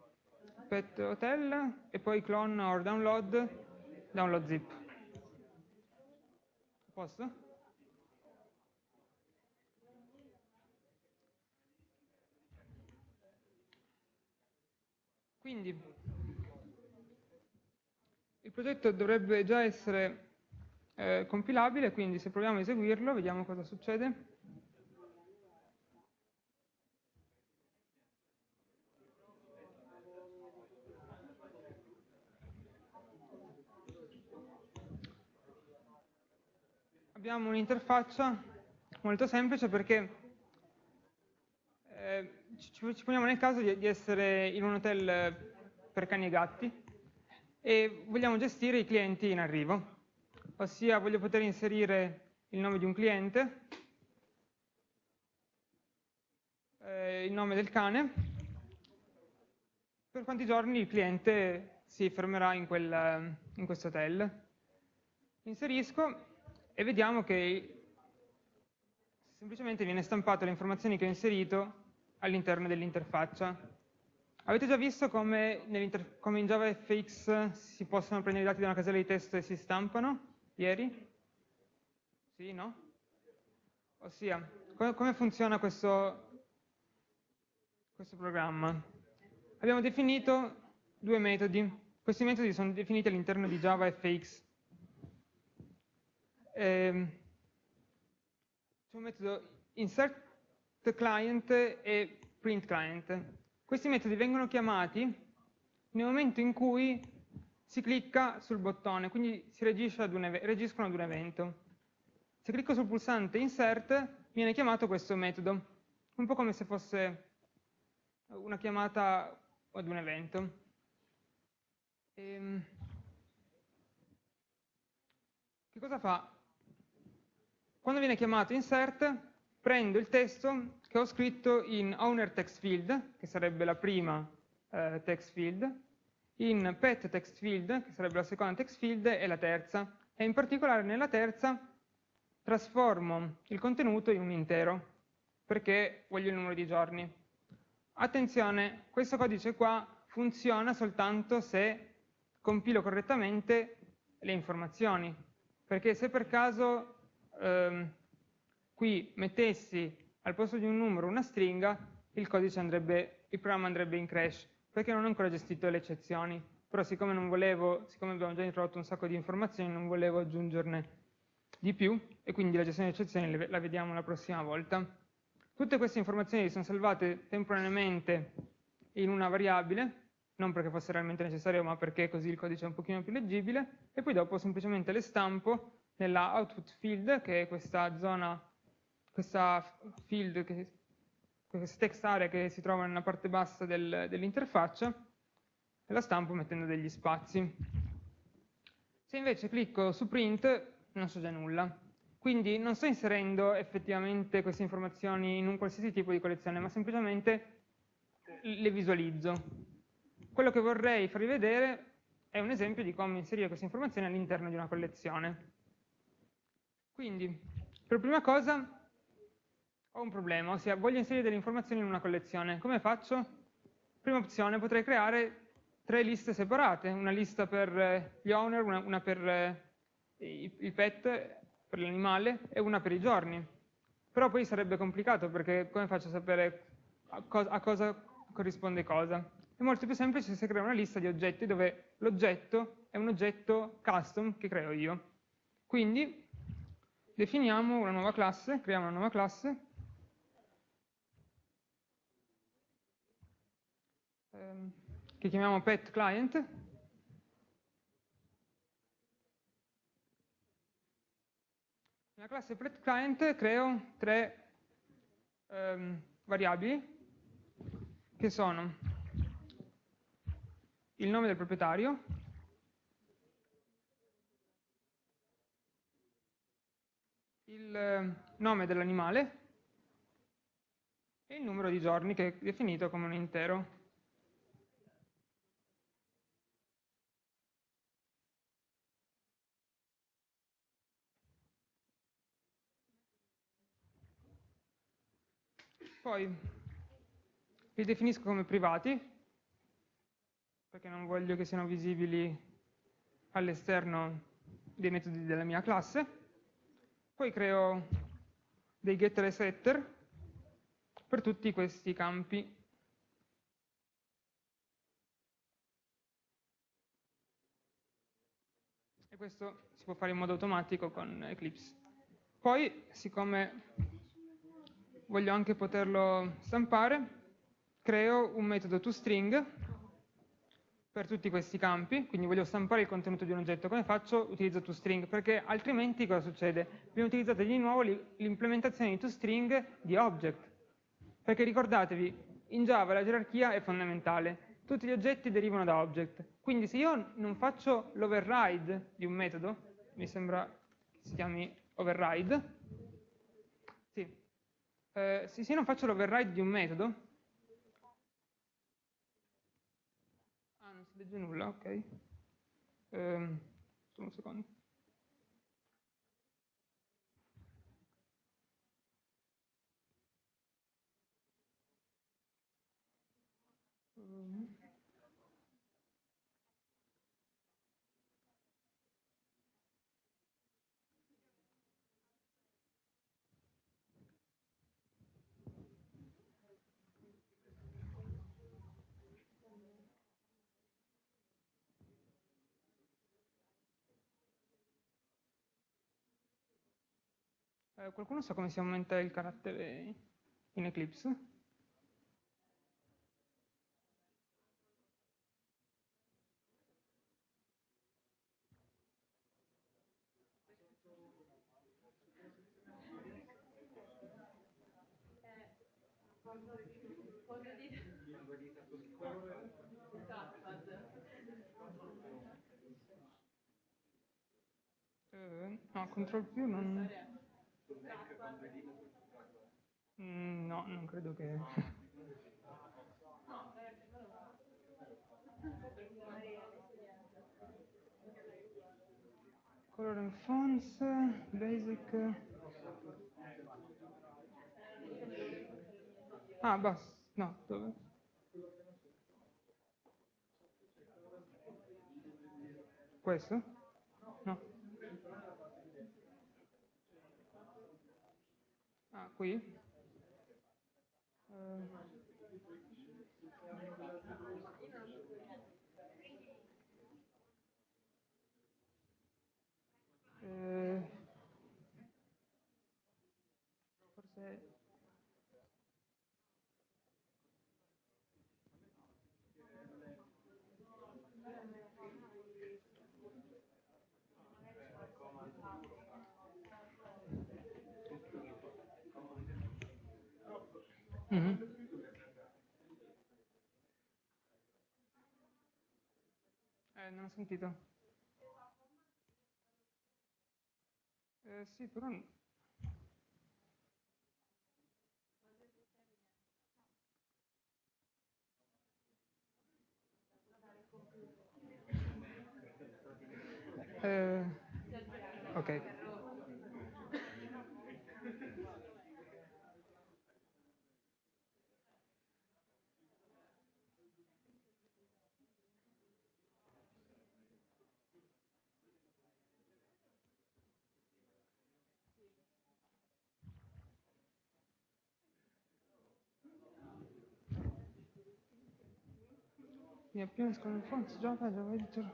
pet hotel e poi clone or download download zip. Posso? Quindi il progetto dovrebbe già essere eh, compilabile, quindi se proviamo a eseguirlo, vediamo cosa succede. Abbiamo un'interfaccia molto semplice perché eh, ci, ci, poniamo nel caso di, di, essere in un hotel per cani e gatti e vogliamo gestire i clienti in arrivo, ossia voglio poter inserire il nome di un cliente, eh, il nome del cane, per quanti giorni il cliente si fermerà in, quel, in questo hotel. Inserisco e vediamo che semplicemente viene stampato le informazioni che ho inserito all'interno dell'interfaccia. Avete già visto come, come, in JavaFX si possono prendere i dati da una casella di testo e si stampano? Ieri? Sì, no? Ossia, come, come funziona questo, questo programma? Abbiamo definito due metodi. Questi metodi sono definiti all'interno di JavaFX ehm, c'è un metodo insert client e print client. Questi metodi vengono chiamati nel momento in cui si clicca sul bottone, quindi si reagiscono ad un evento. Se clicco sul pulsante insert viene chiamato questo metodo, un po' come se fosse una chiamata ad un evento. Ehm, che cosa fa? Quando viene chiamato insert, prendo il testo che ho scritto in owner text field, che sarebbe la prima eh, text field, in pet text field, che sarebbe la seconda text field, e la terza. E in particolare nella terza trasformo il contenuto in un intero, perché voglio il numero di giorni. Attenzione, questo codice qua funziona soltanto se compilo correttamente le informazioni, perché se per caso ehm, qui mettessi al posto di un numero una stringa, il codice andrebbe, il programma andrebbe in crash, perché non ho ancora gestito le eccezioni. Però siccome non volevo, siccome abbiamo già introdotto un sacco di informazioni, non volevo aggiungerne di più, e quindi la gestione di eccezioni la vediamo la prossima volta. Tutte queste informazioni sono salvate temporaneamente in una variabile, non perché fosse realmente necessario, ma perché così il codice è un pochino più leggibile, e poi dopo semplicemente le stampo nella output field, che è questa zona, questa field, che, questa text area che si trova nella parte bassa del, dell'interfaccia, e la stampo mettendo degli spazi. Se invece clicco su print, non so già nulla. Quindi non sto inserendo effettivamente queste informazioni in un qualsiasi tipo di collezione, ma semplicemente le visualizzo. Quello che vorrei farvi vedere è un esempio di come inserire queste informazioni all'interno di una collezione. Quindi, per prima cosa, ho un problema, ossia voglio inserire delle informazioni in una collezione. Come faccio? Prima opzione, potrei creare tre liste separate, una lista per eh, gli owner, una, una per eh, il pet, per l'animale, e una per i giorni. Però poi sarebbe complicato, perché come faccio a sapere a cosa, a cosa corrisponde cosa? È molto più semplice se creo una lista di oggetti dove l'oggetto è un oggetto custom che creo io. Quindi definiamo una nuova classe, creiamo una nuova classe, ehm, che chiamiamo pet client, nella classe pet client creo tre ehm, variabili che sono il nome del proprietario, il eh, nome dell'animale e il numero di giorni che è definito come un intero. Poi li definisco come privati, perché non voglio che siano visibili all'esterno dei metodi della mia classe. Poi creo dei getter e setter per tutti questi campi. E questo si può fare in modo automatico con Eclipse. Poi, siccome voglio anche poterlo stampare, creo un metodo toString per tutti questi campi, quindi voglio stampare il contenuto di un oggetto, come faccio? Utilizzo toString, perché altrimenti cosa succede? Abbiamo utilizzato di nuovo l'implementazione di toString di object, perché ricordatevi, in Java la gerarchia è fondamentale, tutti gli oggetti derivano da object, quindi se io non faccio l'override di un metodo, mi sembra che si chiami override, sì. Eh, se io non faccio l'override di un metodo, legge nulla, ok. Ehm, un secondo. Eh, qualcuno sa come si aumenta il carattere in Eclipse? Eh, no, control più non... Mm, no, non credo che... Color and fonts, basic... Ah, basta, no, dove? Questo? No. Ah, qui? Eh, eh, forse... Mhm. Eh, non ho sentito. Eh, sì, però... Eh, ok. Mi appena escono il fonts, Java, Java Editor.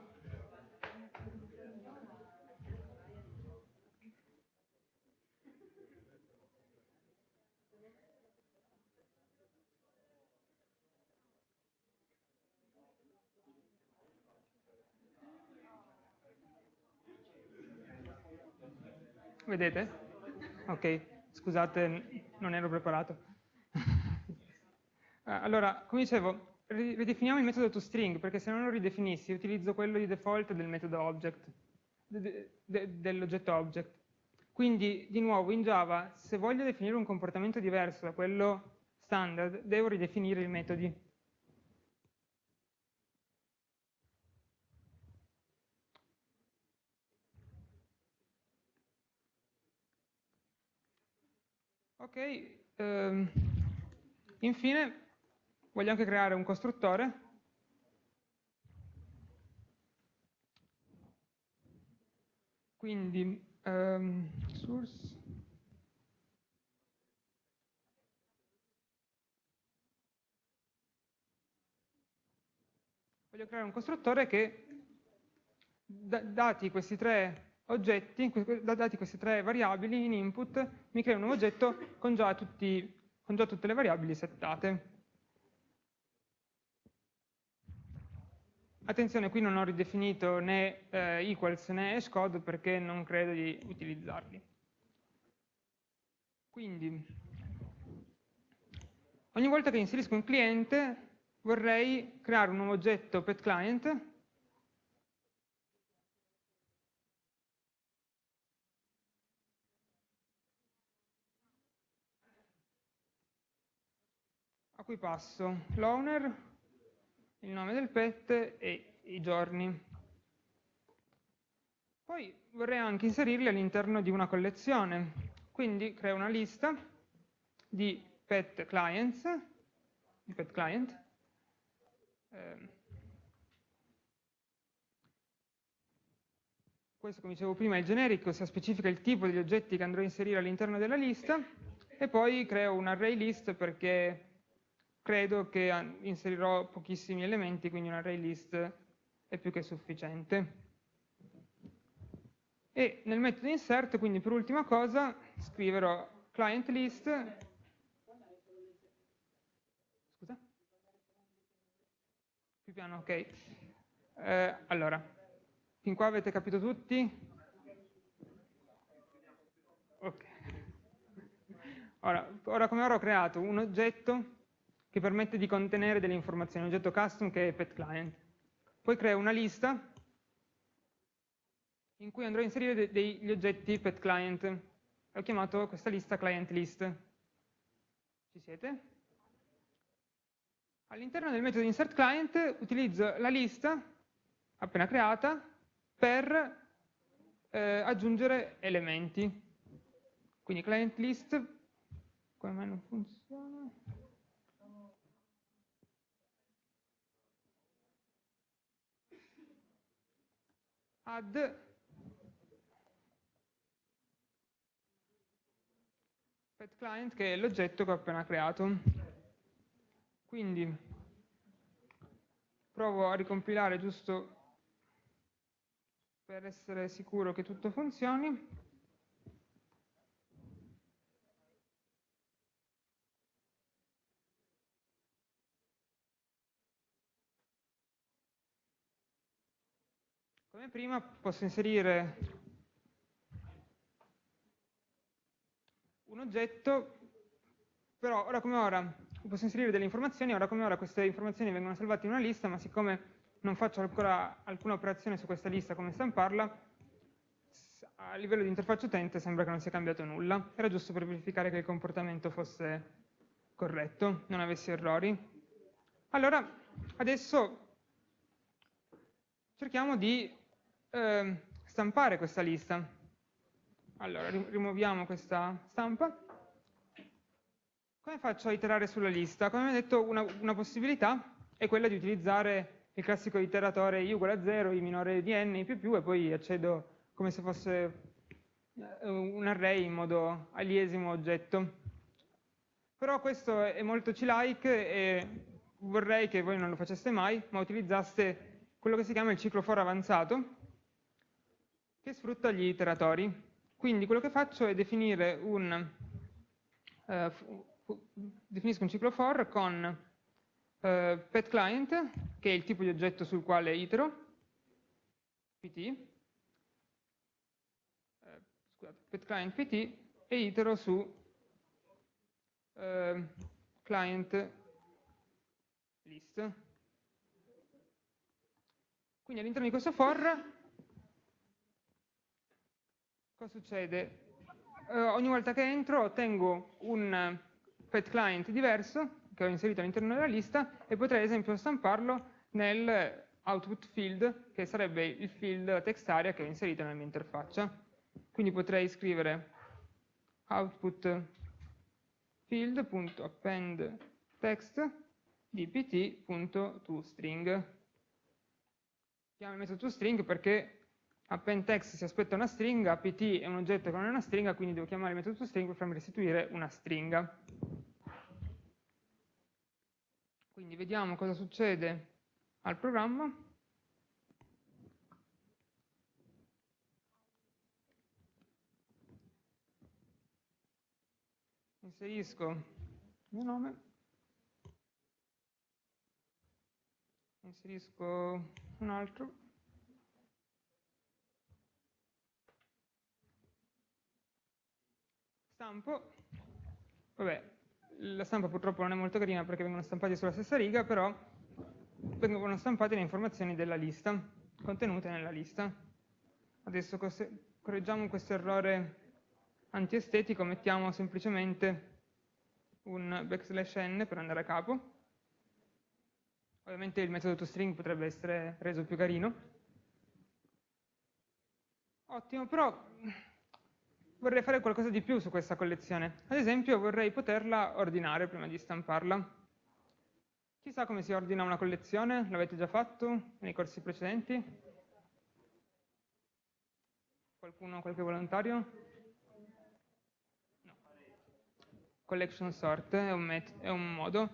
Vedete? Ok, scusate, non ero preparato. Ah, allora, come dicevo, ridefiniamo il metodo toString, perché se non lo ridefinissi utilizzo quello di default del metodo object, de- de- dell'oggetto object. Quindi, di nuovo, in Java, se voglio definire un comportamento diverso da quello standard, devo ridefinire i metodi. Ok, ehm, infine voglio anche creare un costruttore quindi ehm, source voglio creare un costruttore che da- dati questi tre oggetti, dati queste tre variabili in input, mi crea un nuovo oggetto con già, tutti- con già tutte le variabili settate. Attenzione, qui non ho ridefinito né eh, equals né hashcode perché non credo di utilizzarli. Quindi, ogni volta che inserisco un cliente vorrei creare un nuovo oggetto petClient a cui passo? L'owner, il nome del pet e i giorni. Poi vorrei anche inserirli all'interno di una collezione, quindi creo una lista di pet clients, di pet client, ehm, questo come dicevo prima è il generico, ossia specifica il tipo degli oggetti che andrò a inserire all'interno della lista, e poi creo un array list perché credo che inserirò pochissimi elementi, quindi un array list è più che sufficiente. E nel metodo insert, quindi per ultima cosa, scriverò client list. Scusa? Più piano, ok. Eh, allora, fin qua avete capito tutti? Ok. Ora, ora come ora ho creato un oggetto che permette di contenere delle informazioni, un oggetto custom che è petClient. Poi creo una lista in cui andrò a inserire de degli oggetti petClient. Ho chiamato questa lista client list. Ci siete? All'interno del metodo insertClient utilizzo la lista appena creata per eh, aggiungere elementi. Quindi client list, come non funziona? Add pet client che è l'oggetto che ho appena creato. Quindi provo a ricompilare giusto per essere sicuro che tutto funzioni. Come prima posso inserire un oggetto, però ora come ora posso inserire delle informazioni, ora come ora queste informazioni vengono salvate in una lista, ma siccome non faccio ancora alcuna operazione su questa lista come stamparla, a livello di interfaccia utente sembra che non sia cambiato nulla. Era giusto per verificare che il comportamento fosse corretto, non avessi errori. Allora, adesso cerchiamo di eh, stampare questa lista. Allora, rimuoviamo questa stampa. Come faccio a iterare sulla lista? Come ho detto, una, una possibilità è quella di utilizzare il classico iteratore i uguale a 0, i minore di n, i più più, e poi accedo come se fosse eh, un array in modo aliesimo oggetto. Però questo è molto C-like e vorrei che voi non lo faceste mai, ma utilizzaste quello che si chiama il ciclo for avanzato, che sfrutta gli iteratori. Quindi quello che faccio è definire un, eh, definisco un ciclo for con eh, pet client, che è il tipo di oggetto sul quale itero, pt, eh, scusate, pet client pt, e itero su eh, client list. Quindi all'interno di questo for, cosa succede? Eh, ogni volta che entro ottengo un pet client diverso che ho inserito all'interno della lista e potrei ad esempio stamparlo nel output field, che sarebbe il field, text area che ho inserito nella mia interfaccia. Quindi potrei scrivere output field.append text di pt.toString. Chiamo il metodo toString perché append text si aspetta una stringa, pt è un oggetto che non è una stringa, quindi devo chiamare il metodo toString per farmi restituire una stringa. Quindi vediamo cosa succede al programma. Inserisco il mio nome. Inserisco un altro. Stampo. Vabbè, la stampa purtroppo non è molto carina perché vengono stampati sulla stessa riga, però vengono stampate le informazioni della lista, contenute nella lista. Adesso correggiamo questo errore antiestetico, mettiamo semplicemente un backslash n per andare a capo. Ovviamente il metodo toString potrebbe essere reso più carino. Ottimo, però vorrei fare qualcosa di più su questa collezione. Ad esempio vorrei poterla ordinare prima di stamparla. Chissà come si ordina una collezione? L'avete già fatto nei corsi precedenti? Qualcuno, qualche volontario? No. Collection sort è un, è un modo.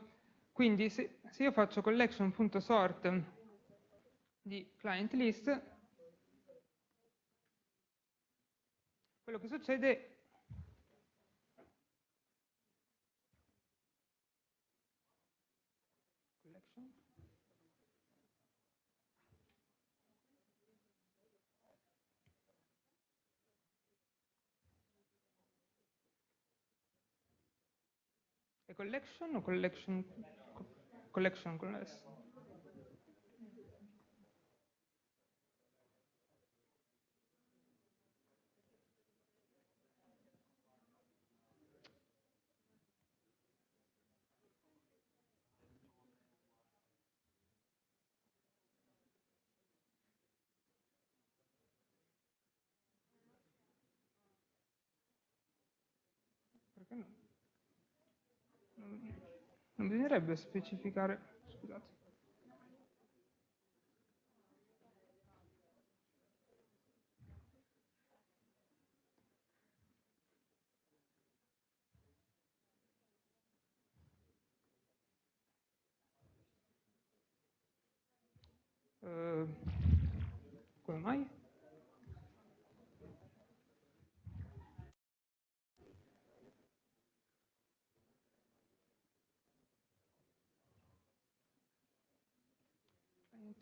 Quindi se, se io faccio collection.sort di client list, quello che succede collection o collection, collection con non bisognerebbe specificare, scusate. Uh, come mai?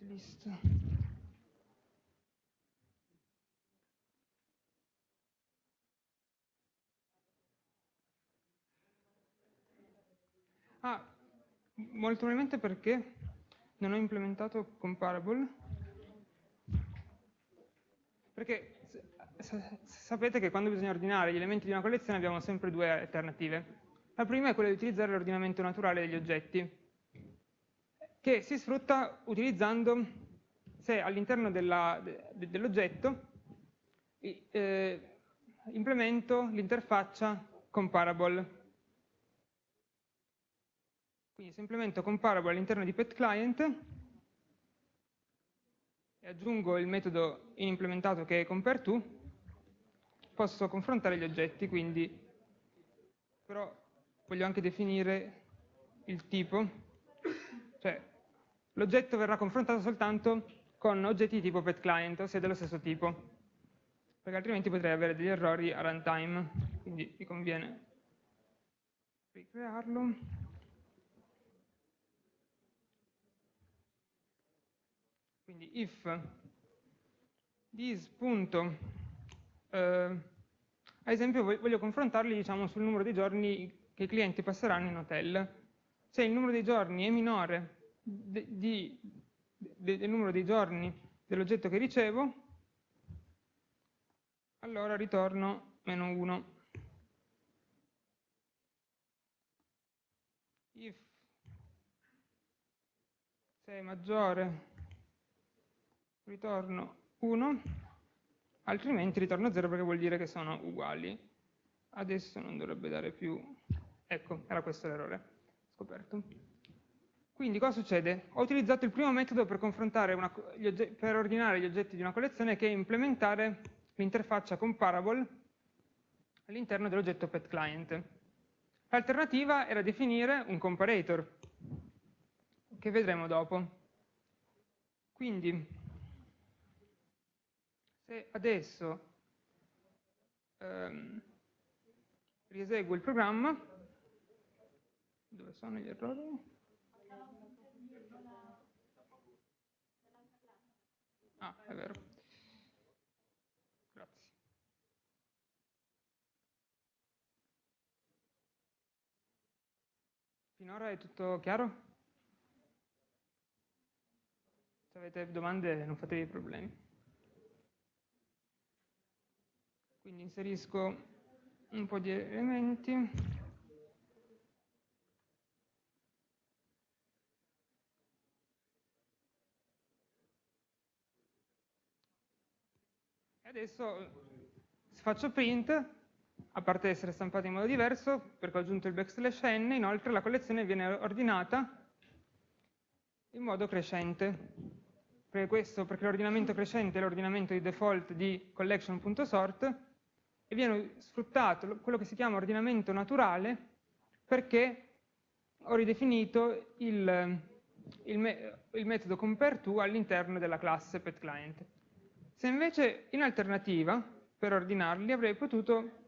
List. Ah, molto probabilmente perché non ho implementato comparable. Perché sapete che quando bisogna ordinare gli elementi di una collezione abbiamo sempre due alternative. La prima è quella di utilizzare l'ordinamento naturale degli oggetti, che si sfrutta utilizzando, se all'interno de, dell'oggetto eh, implemento l'interfaccia comparable. Quindi se implemento comparable all'interno di petClient e aggiungo il metodo implementato che è compareTo, posso confrontare gli oggetti, quindi però voglio anche definire il tipo, cioè l'oggetto verrà confrontato soltanto con oggetti di tipo petClient, ossia dello stesso tipo, perché altrimenti potrei avere degli errori a runtime, quindi mi conviene ricrearlo. Quindi if this punto, eh, esempio voglio confrontarli diciamo, sul numero di giorni che i clienti passeranno in hotel. Se il numero dei giorni è minore de, di, de, del numero dei giorni dell'oggetto che ricevo, allora ritorno meno 1. If se è maggiore ritorno 1, altrimenti ritorno 0 perché vuol dire che sono uguali. Adesso non dovrebbe dare più... Ecco, era questo l'errore, scoperto. Quindi cosa succede? Ho utilizzato il primo metodo per, una, per ordinare gli oggetti di una collezione che è implementare l'interfaccia comparable all'interno dell'oggetto petClient. L'alternativa era definire un comparator, che vedremo dopo. Quindi se adesso ehm, rieseguo il programma, dove sono gli errori? Ah, è vero. Grazie. Finora è tutto chiaro? Se avete domande non fatevi problemi. Quindi inserisco un po' di elementi. Adesso faccio print, a parte essere stampata in modo diverso, perché ho aggiunto il backslash n, inoltre la collezione viene ordinata in modo crescente. Perché questo, perché l'ordinamento crescente è l'ordinamento di default di collection.sort, e viene sfruttato quello che si chiama ordinamento naturale perché ho ridefinito il, il, me, il metodo compareTo all'interno della classe petClient. Se invece in alternativa, per ordinarli, avrei potuto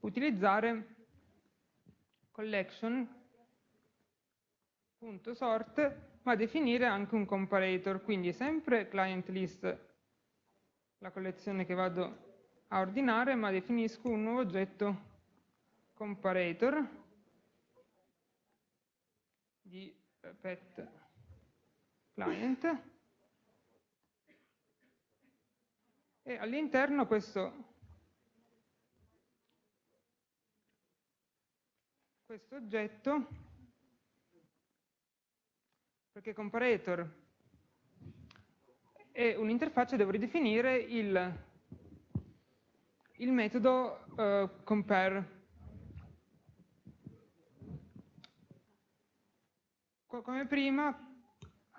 utilizzare collection.sort, ma definire anche un comparator, quindi sempre client list, la collezione che vado a ordinare, ma definisco un nuovo oggetto comparator di eh, pet client e all'interno questo, questo oggetto, perché comparator è un'interfaccia, devo ridefinire il, il metodo uh, compare. Come prima,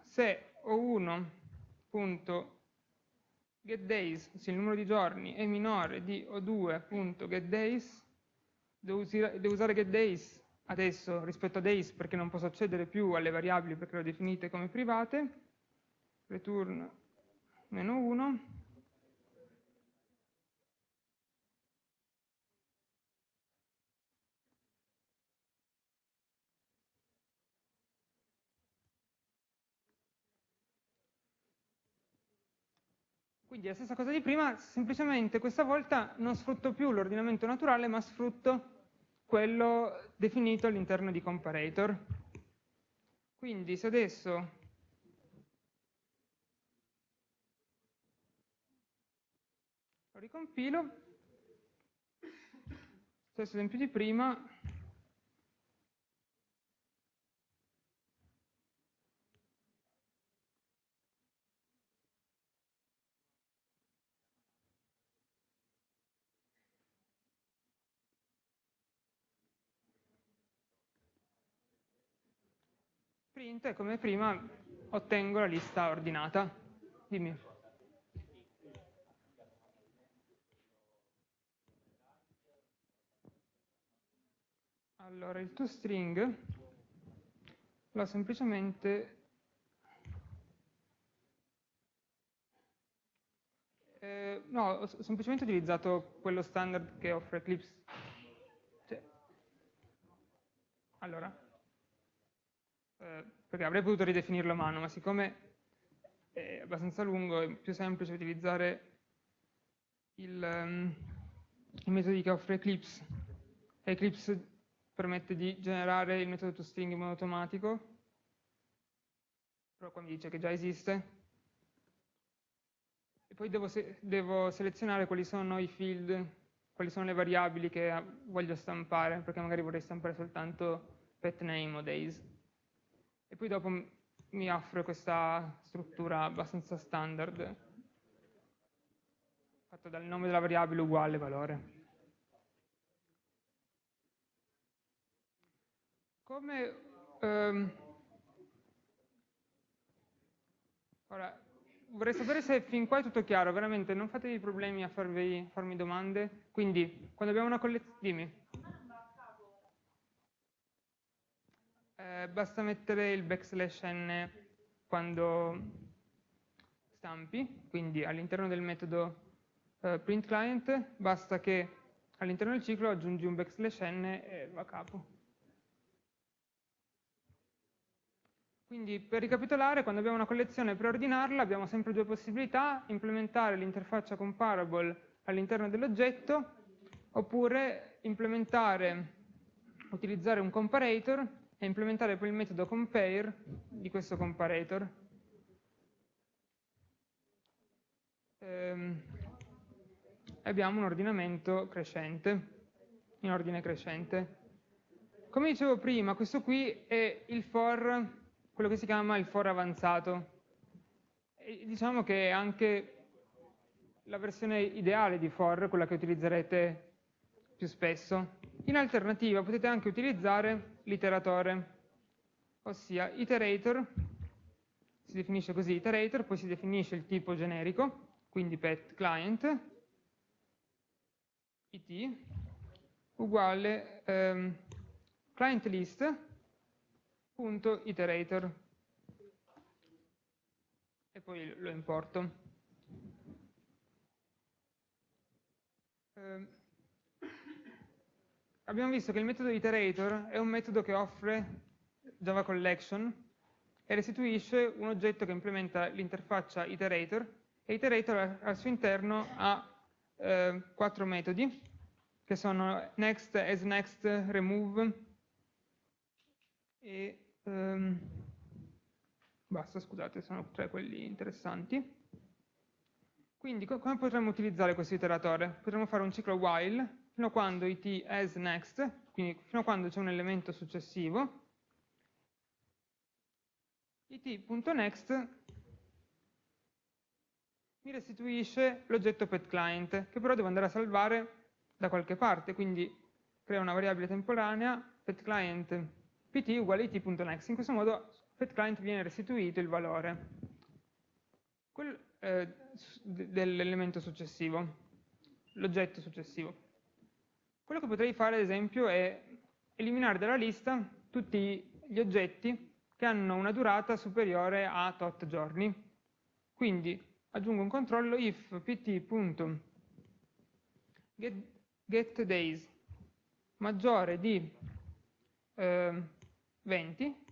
se ho 1 getDays, se il numero di giorni è minore di o2.getDays, devo, devo usare getDays adesso rispetto a days perché non posso accedere più alle variabili perché le ho definite come private, return meno 1, Quindi la stessa cosa di prima, semplicemente questa volta non sfrutto più l'ordinamento naturale, ma sfrutto quello definito all'interno di comparator. Quindi se adesso lo ricompilo, stesso esempio di prima, print e come prima ottengo la lista ordinata. Dimmi. Allora, il toString l'ho semplicemente eh, no, ho semplicemente utilizzato quello standard che offre Eclipse. Cioè, allora, eh, perché avrei potuto ridefinirlo a mano, ma siccome è abbastanza lungo, è più semplice utilizzare il, um, i metodi che offre Eclipse. Eclipse permette di generare il metodo toString in modo automatico, però qua mi dice che già esiste. E poi devo, se devo selezionare quali sono i field, quali sono le variabili che voglio stampare, perché magari vorrei stampare soltanto pet name o days e poi dopo mi offre questa struttura abbastanza standard fatta dal nome della variabile uguale valore. Come ehm, ora, vorrei sapere se fin qua è tutto chiaro, veramente non fatevi problemi a farvi, farmi domande, quindi quando abbiamo una collezione, dimmi. Eh, basta mettere il backslash n quando stampi, quindi all'interno del metodo eh, printClient basta che all'interno del ciclo aggiungi un backslash n e va a capo. Quindi per ricapitolare, quando abbiamo una collezione e preordinarla abbiamo sempre due possibilità, implementare l'interfaccia comparable all'interno dell'oggetto oppure implementare, utilizzare un comparator e implementare poi il metodo compare di questo comparator. Ehm, abbiamo un ordinamento crescente, in ordine crescente. Come dicevo prima, questo qui è il for, quello che si chiama il for avanzato. E diciamo che è anche la versione ideale di for, quella che utilizzerete più spesso. In alternativa potete anche utilizzare l'iteratore, ossia iterator, si definisce così iterator, poi si definisce il tipo generico, quindi pet client, it, uguale ehm, client list punto iterator e poi lo importo. Eh, abbiamo visto che il metodo iterator è un metodo che offre Java Collection e restituisce un oggetto che implementa l'interfaccia iterator e iterator al suo interno ha eh, quattro metodi che sono next, asNext, remove e ehm, basta, scusate, sono tre quelli interessanti. Quindi co come potremmo utilizzare questo iteratore? Potremmo fare un ciclo while fino a quando it as next, quindi fino a quando c'è un elemento successivo, it.next mi restituisce l'oggetto petClient, che però devo andare a salvare da qualche parte, quindi creo una variabile temporanea petClient pt uguale it.next. In questo modo petClient viene restituito il valore eh, dell'elemento successivo, l'oggetto successivo. Quello che potrei fare, ad esempio, è eliminare dalla lista tutti gli oggetti che hanno una durata superiore a tot giorni. Quindi aggiungo un controllo if pt.getDays maggiore di eh, 20,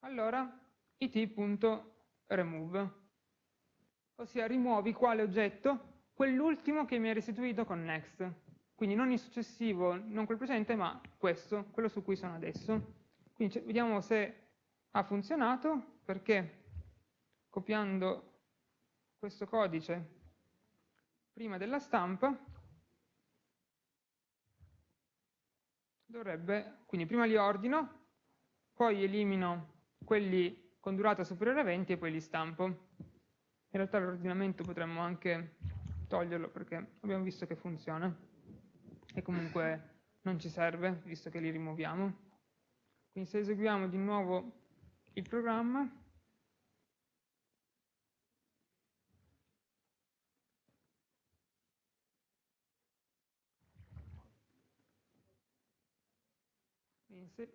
allora it.remove, ossia rimuovi quale oggetto? Quell'ultimo che mi ha restituito con next. Quindi non il successivo, non quel precedente, ma questo, quello su cui sono adesso. Quindi vediamo se ha funzionato, perché copiando questo codice prima della stampa dovrebbe, quindi prima li ordino, poi elimino quelli con durata superiore a 20 e poi li stampo. In realtà l'ordinamento potremmo anche toglierlo perché abbiamo visto che funziona e comunque non ci serve visto che li rimuoviamo. Quindi se eseguiamo di nuovo il programma,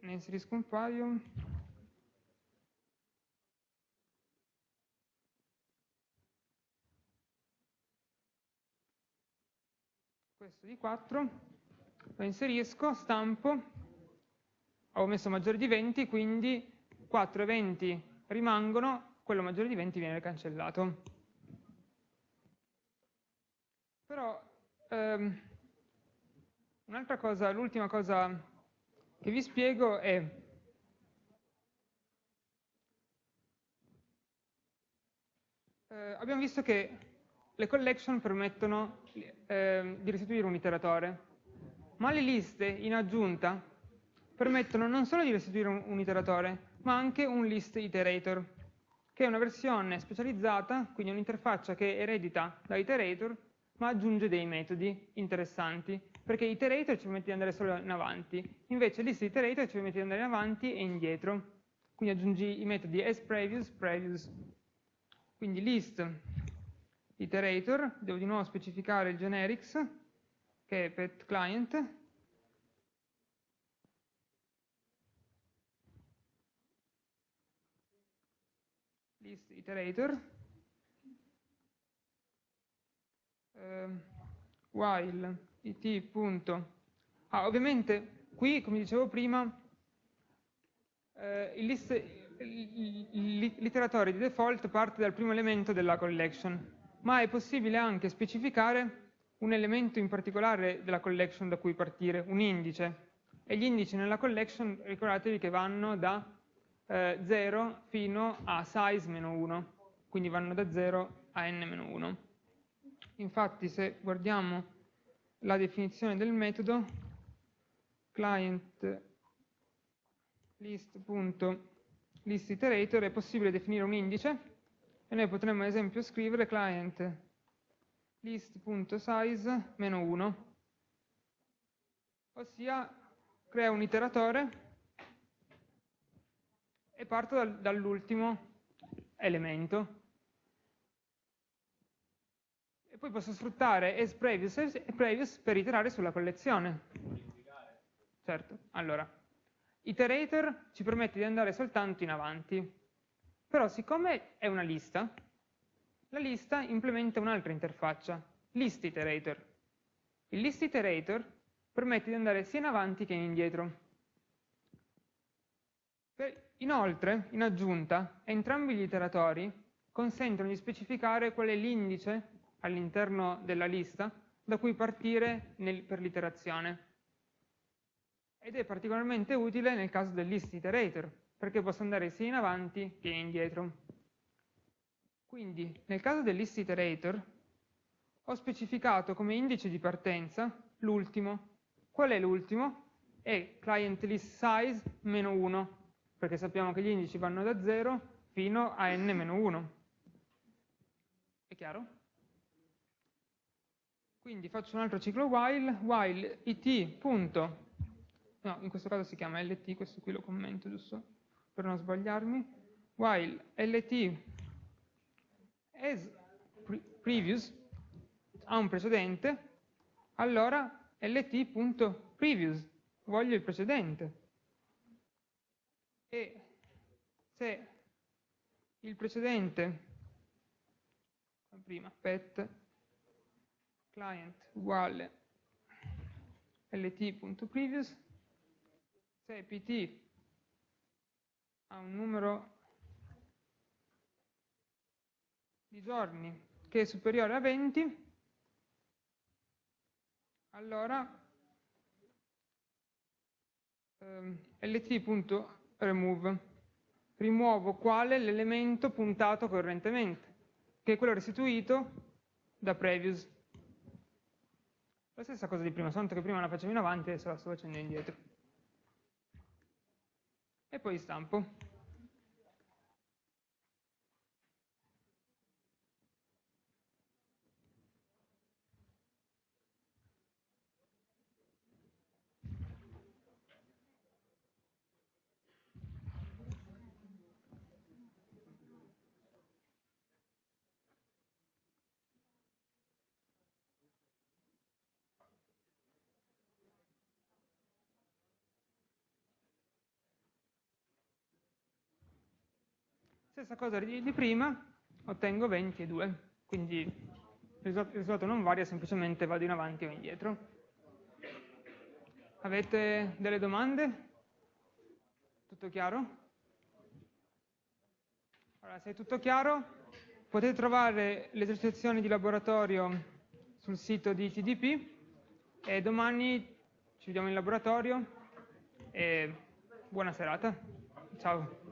ne inserisco un paio. Questo di 4, lo inserisco, stampo, ho messo maggiore di 20, quindi 4 eventi rimangono, quello maggiore di 20 viene cancellato. Però ehm, un'altra cosa, l'ultima cosa che vi spiego è eh, abbiamo visto che le collection permettono eh, di restituire un iteratore, ma le liste in aggiunta permettono non solo di restituire un, un iteratore, ma anche un list iterator, che è una versione specializzata, quindi un'interfaccia che eredita da iterator, ma aggiunge dei metodi interessanti perché iterator ci permette di andare solo in avanti, invece list iterator ci permette di andare in avanti e indietro. Quindi aggiungi i metodi asPrevious, previous. Quindi list iterator, devo di nuovo specificare il generics, che è pet client, list iterator, uh, while it. Ah, ovviamente qui, come dicevo prima, eh, l'iteratore di default parte dal primo elemento della collection, ma è possibile anche specificare un elemento in particolare della collection da cui partire, un indice. E gli indici nella collection, ricordatevi che vanno da eh, 0 fino a size-1, quindi vanno da 0 a n-1. Infatti se guardiamo la definizione del metodo client list.listIterator è possibile definire un indice e noi potremmo ad esempio scrivere client list.size 1 ossia crea un iteratore e parto dal, dall'ultimo elemento. Poi posso sfruttare asPrevious e previous per iterare sulla collezione. Certo, allora, iterator ci permette di andare soltanto in avanti, però siccome è una lista, la lista implementa un'altra interfaccia, list iterator. Il list iterator permette di andare sia in avanti che in indietro. Inoltre, in aggiunta, entrambi gli iteratori consentono di specificare qual è l'indice all'interno della lista da cui partire nel, per l'iterazione. ed è particolarmente utile nel caso del list iterator, perché posso andare sia in avanti che indietro. Quindi, nel caso del list iterator, ho specificato come indice di partenza l'ultimo. Qual è l'ultimo? È client list size meno 1, perché sappiamo che gli indici vanno da 0 fino a n-1. È chiaro? Quindi faccio un altro ciclo while, while it. Punto, no, in questo caso si chiama lt, questo qui lo commento giusto per non sbagliarmi, while lt as previous ha un precedente, allora lt.previous, voglio il precedente. E se il precedente, prima, pet, client uguale lt.previous, se pt ha un numero di giorni che è superiore a 20, allora ehm, lt.remove rimuovo quale l'elemento puntato correntemente, che è quello restituito da previous. La stessa cosa di prima, soltanto che prima la facevo in avanti e adesso la sto facendo indietro. E poi stampo. Stessa cosa di, prima, ottengo 20 e 2, quindi il risultato non varia, semplicemente vado in avanti o indietro. Avete delle domande? Tutto chiaro? Allora, se è tutto chiaro, potete trovare le esercitazioni di laboratorio sul sito di TDP e domani ci vediamo in laboratorio e buona serata. Ciao.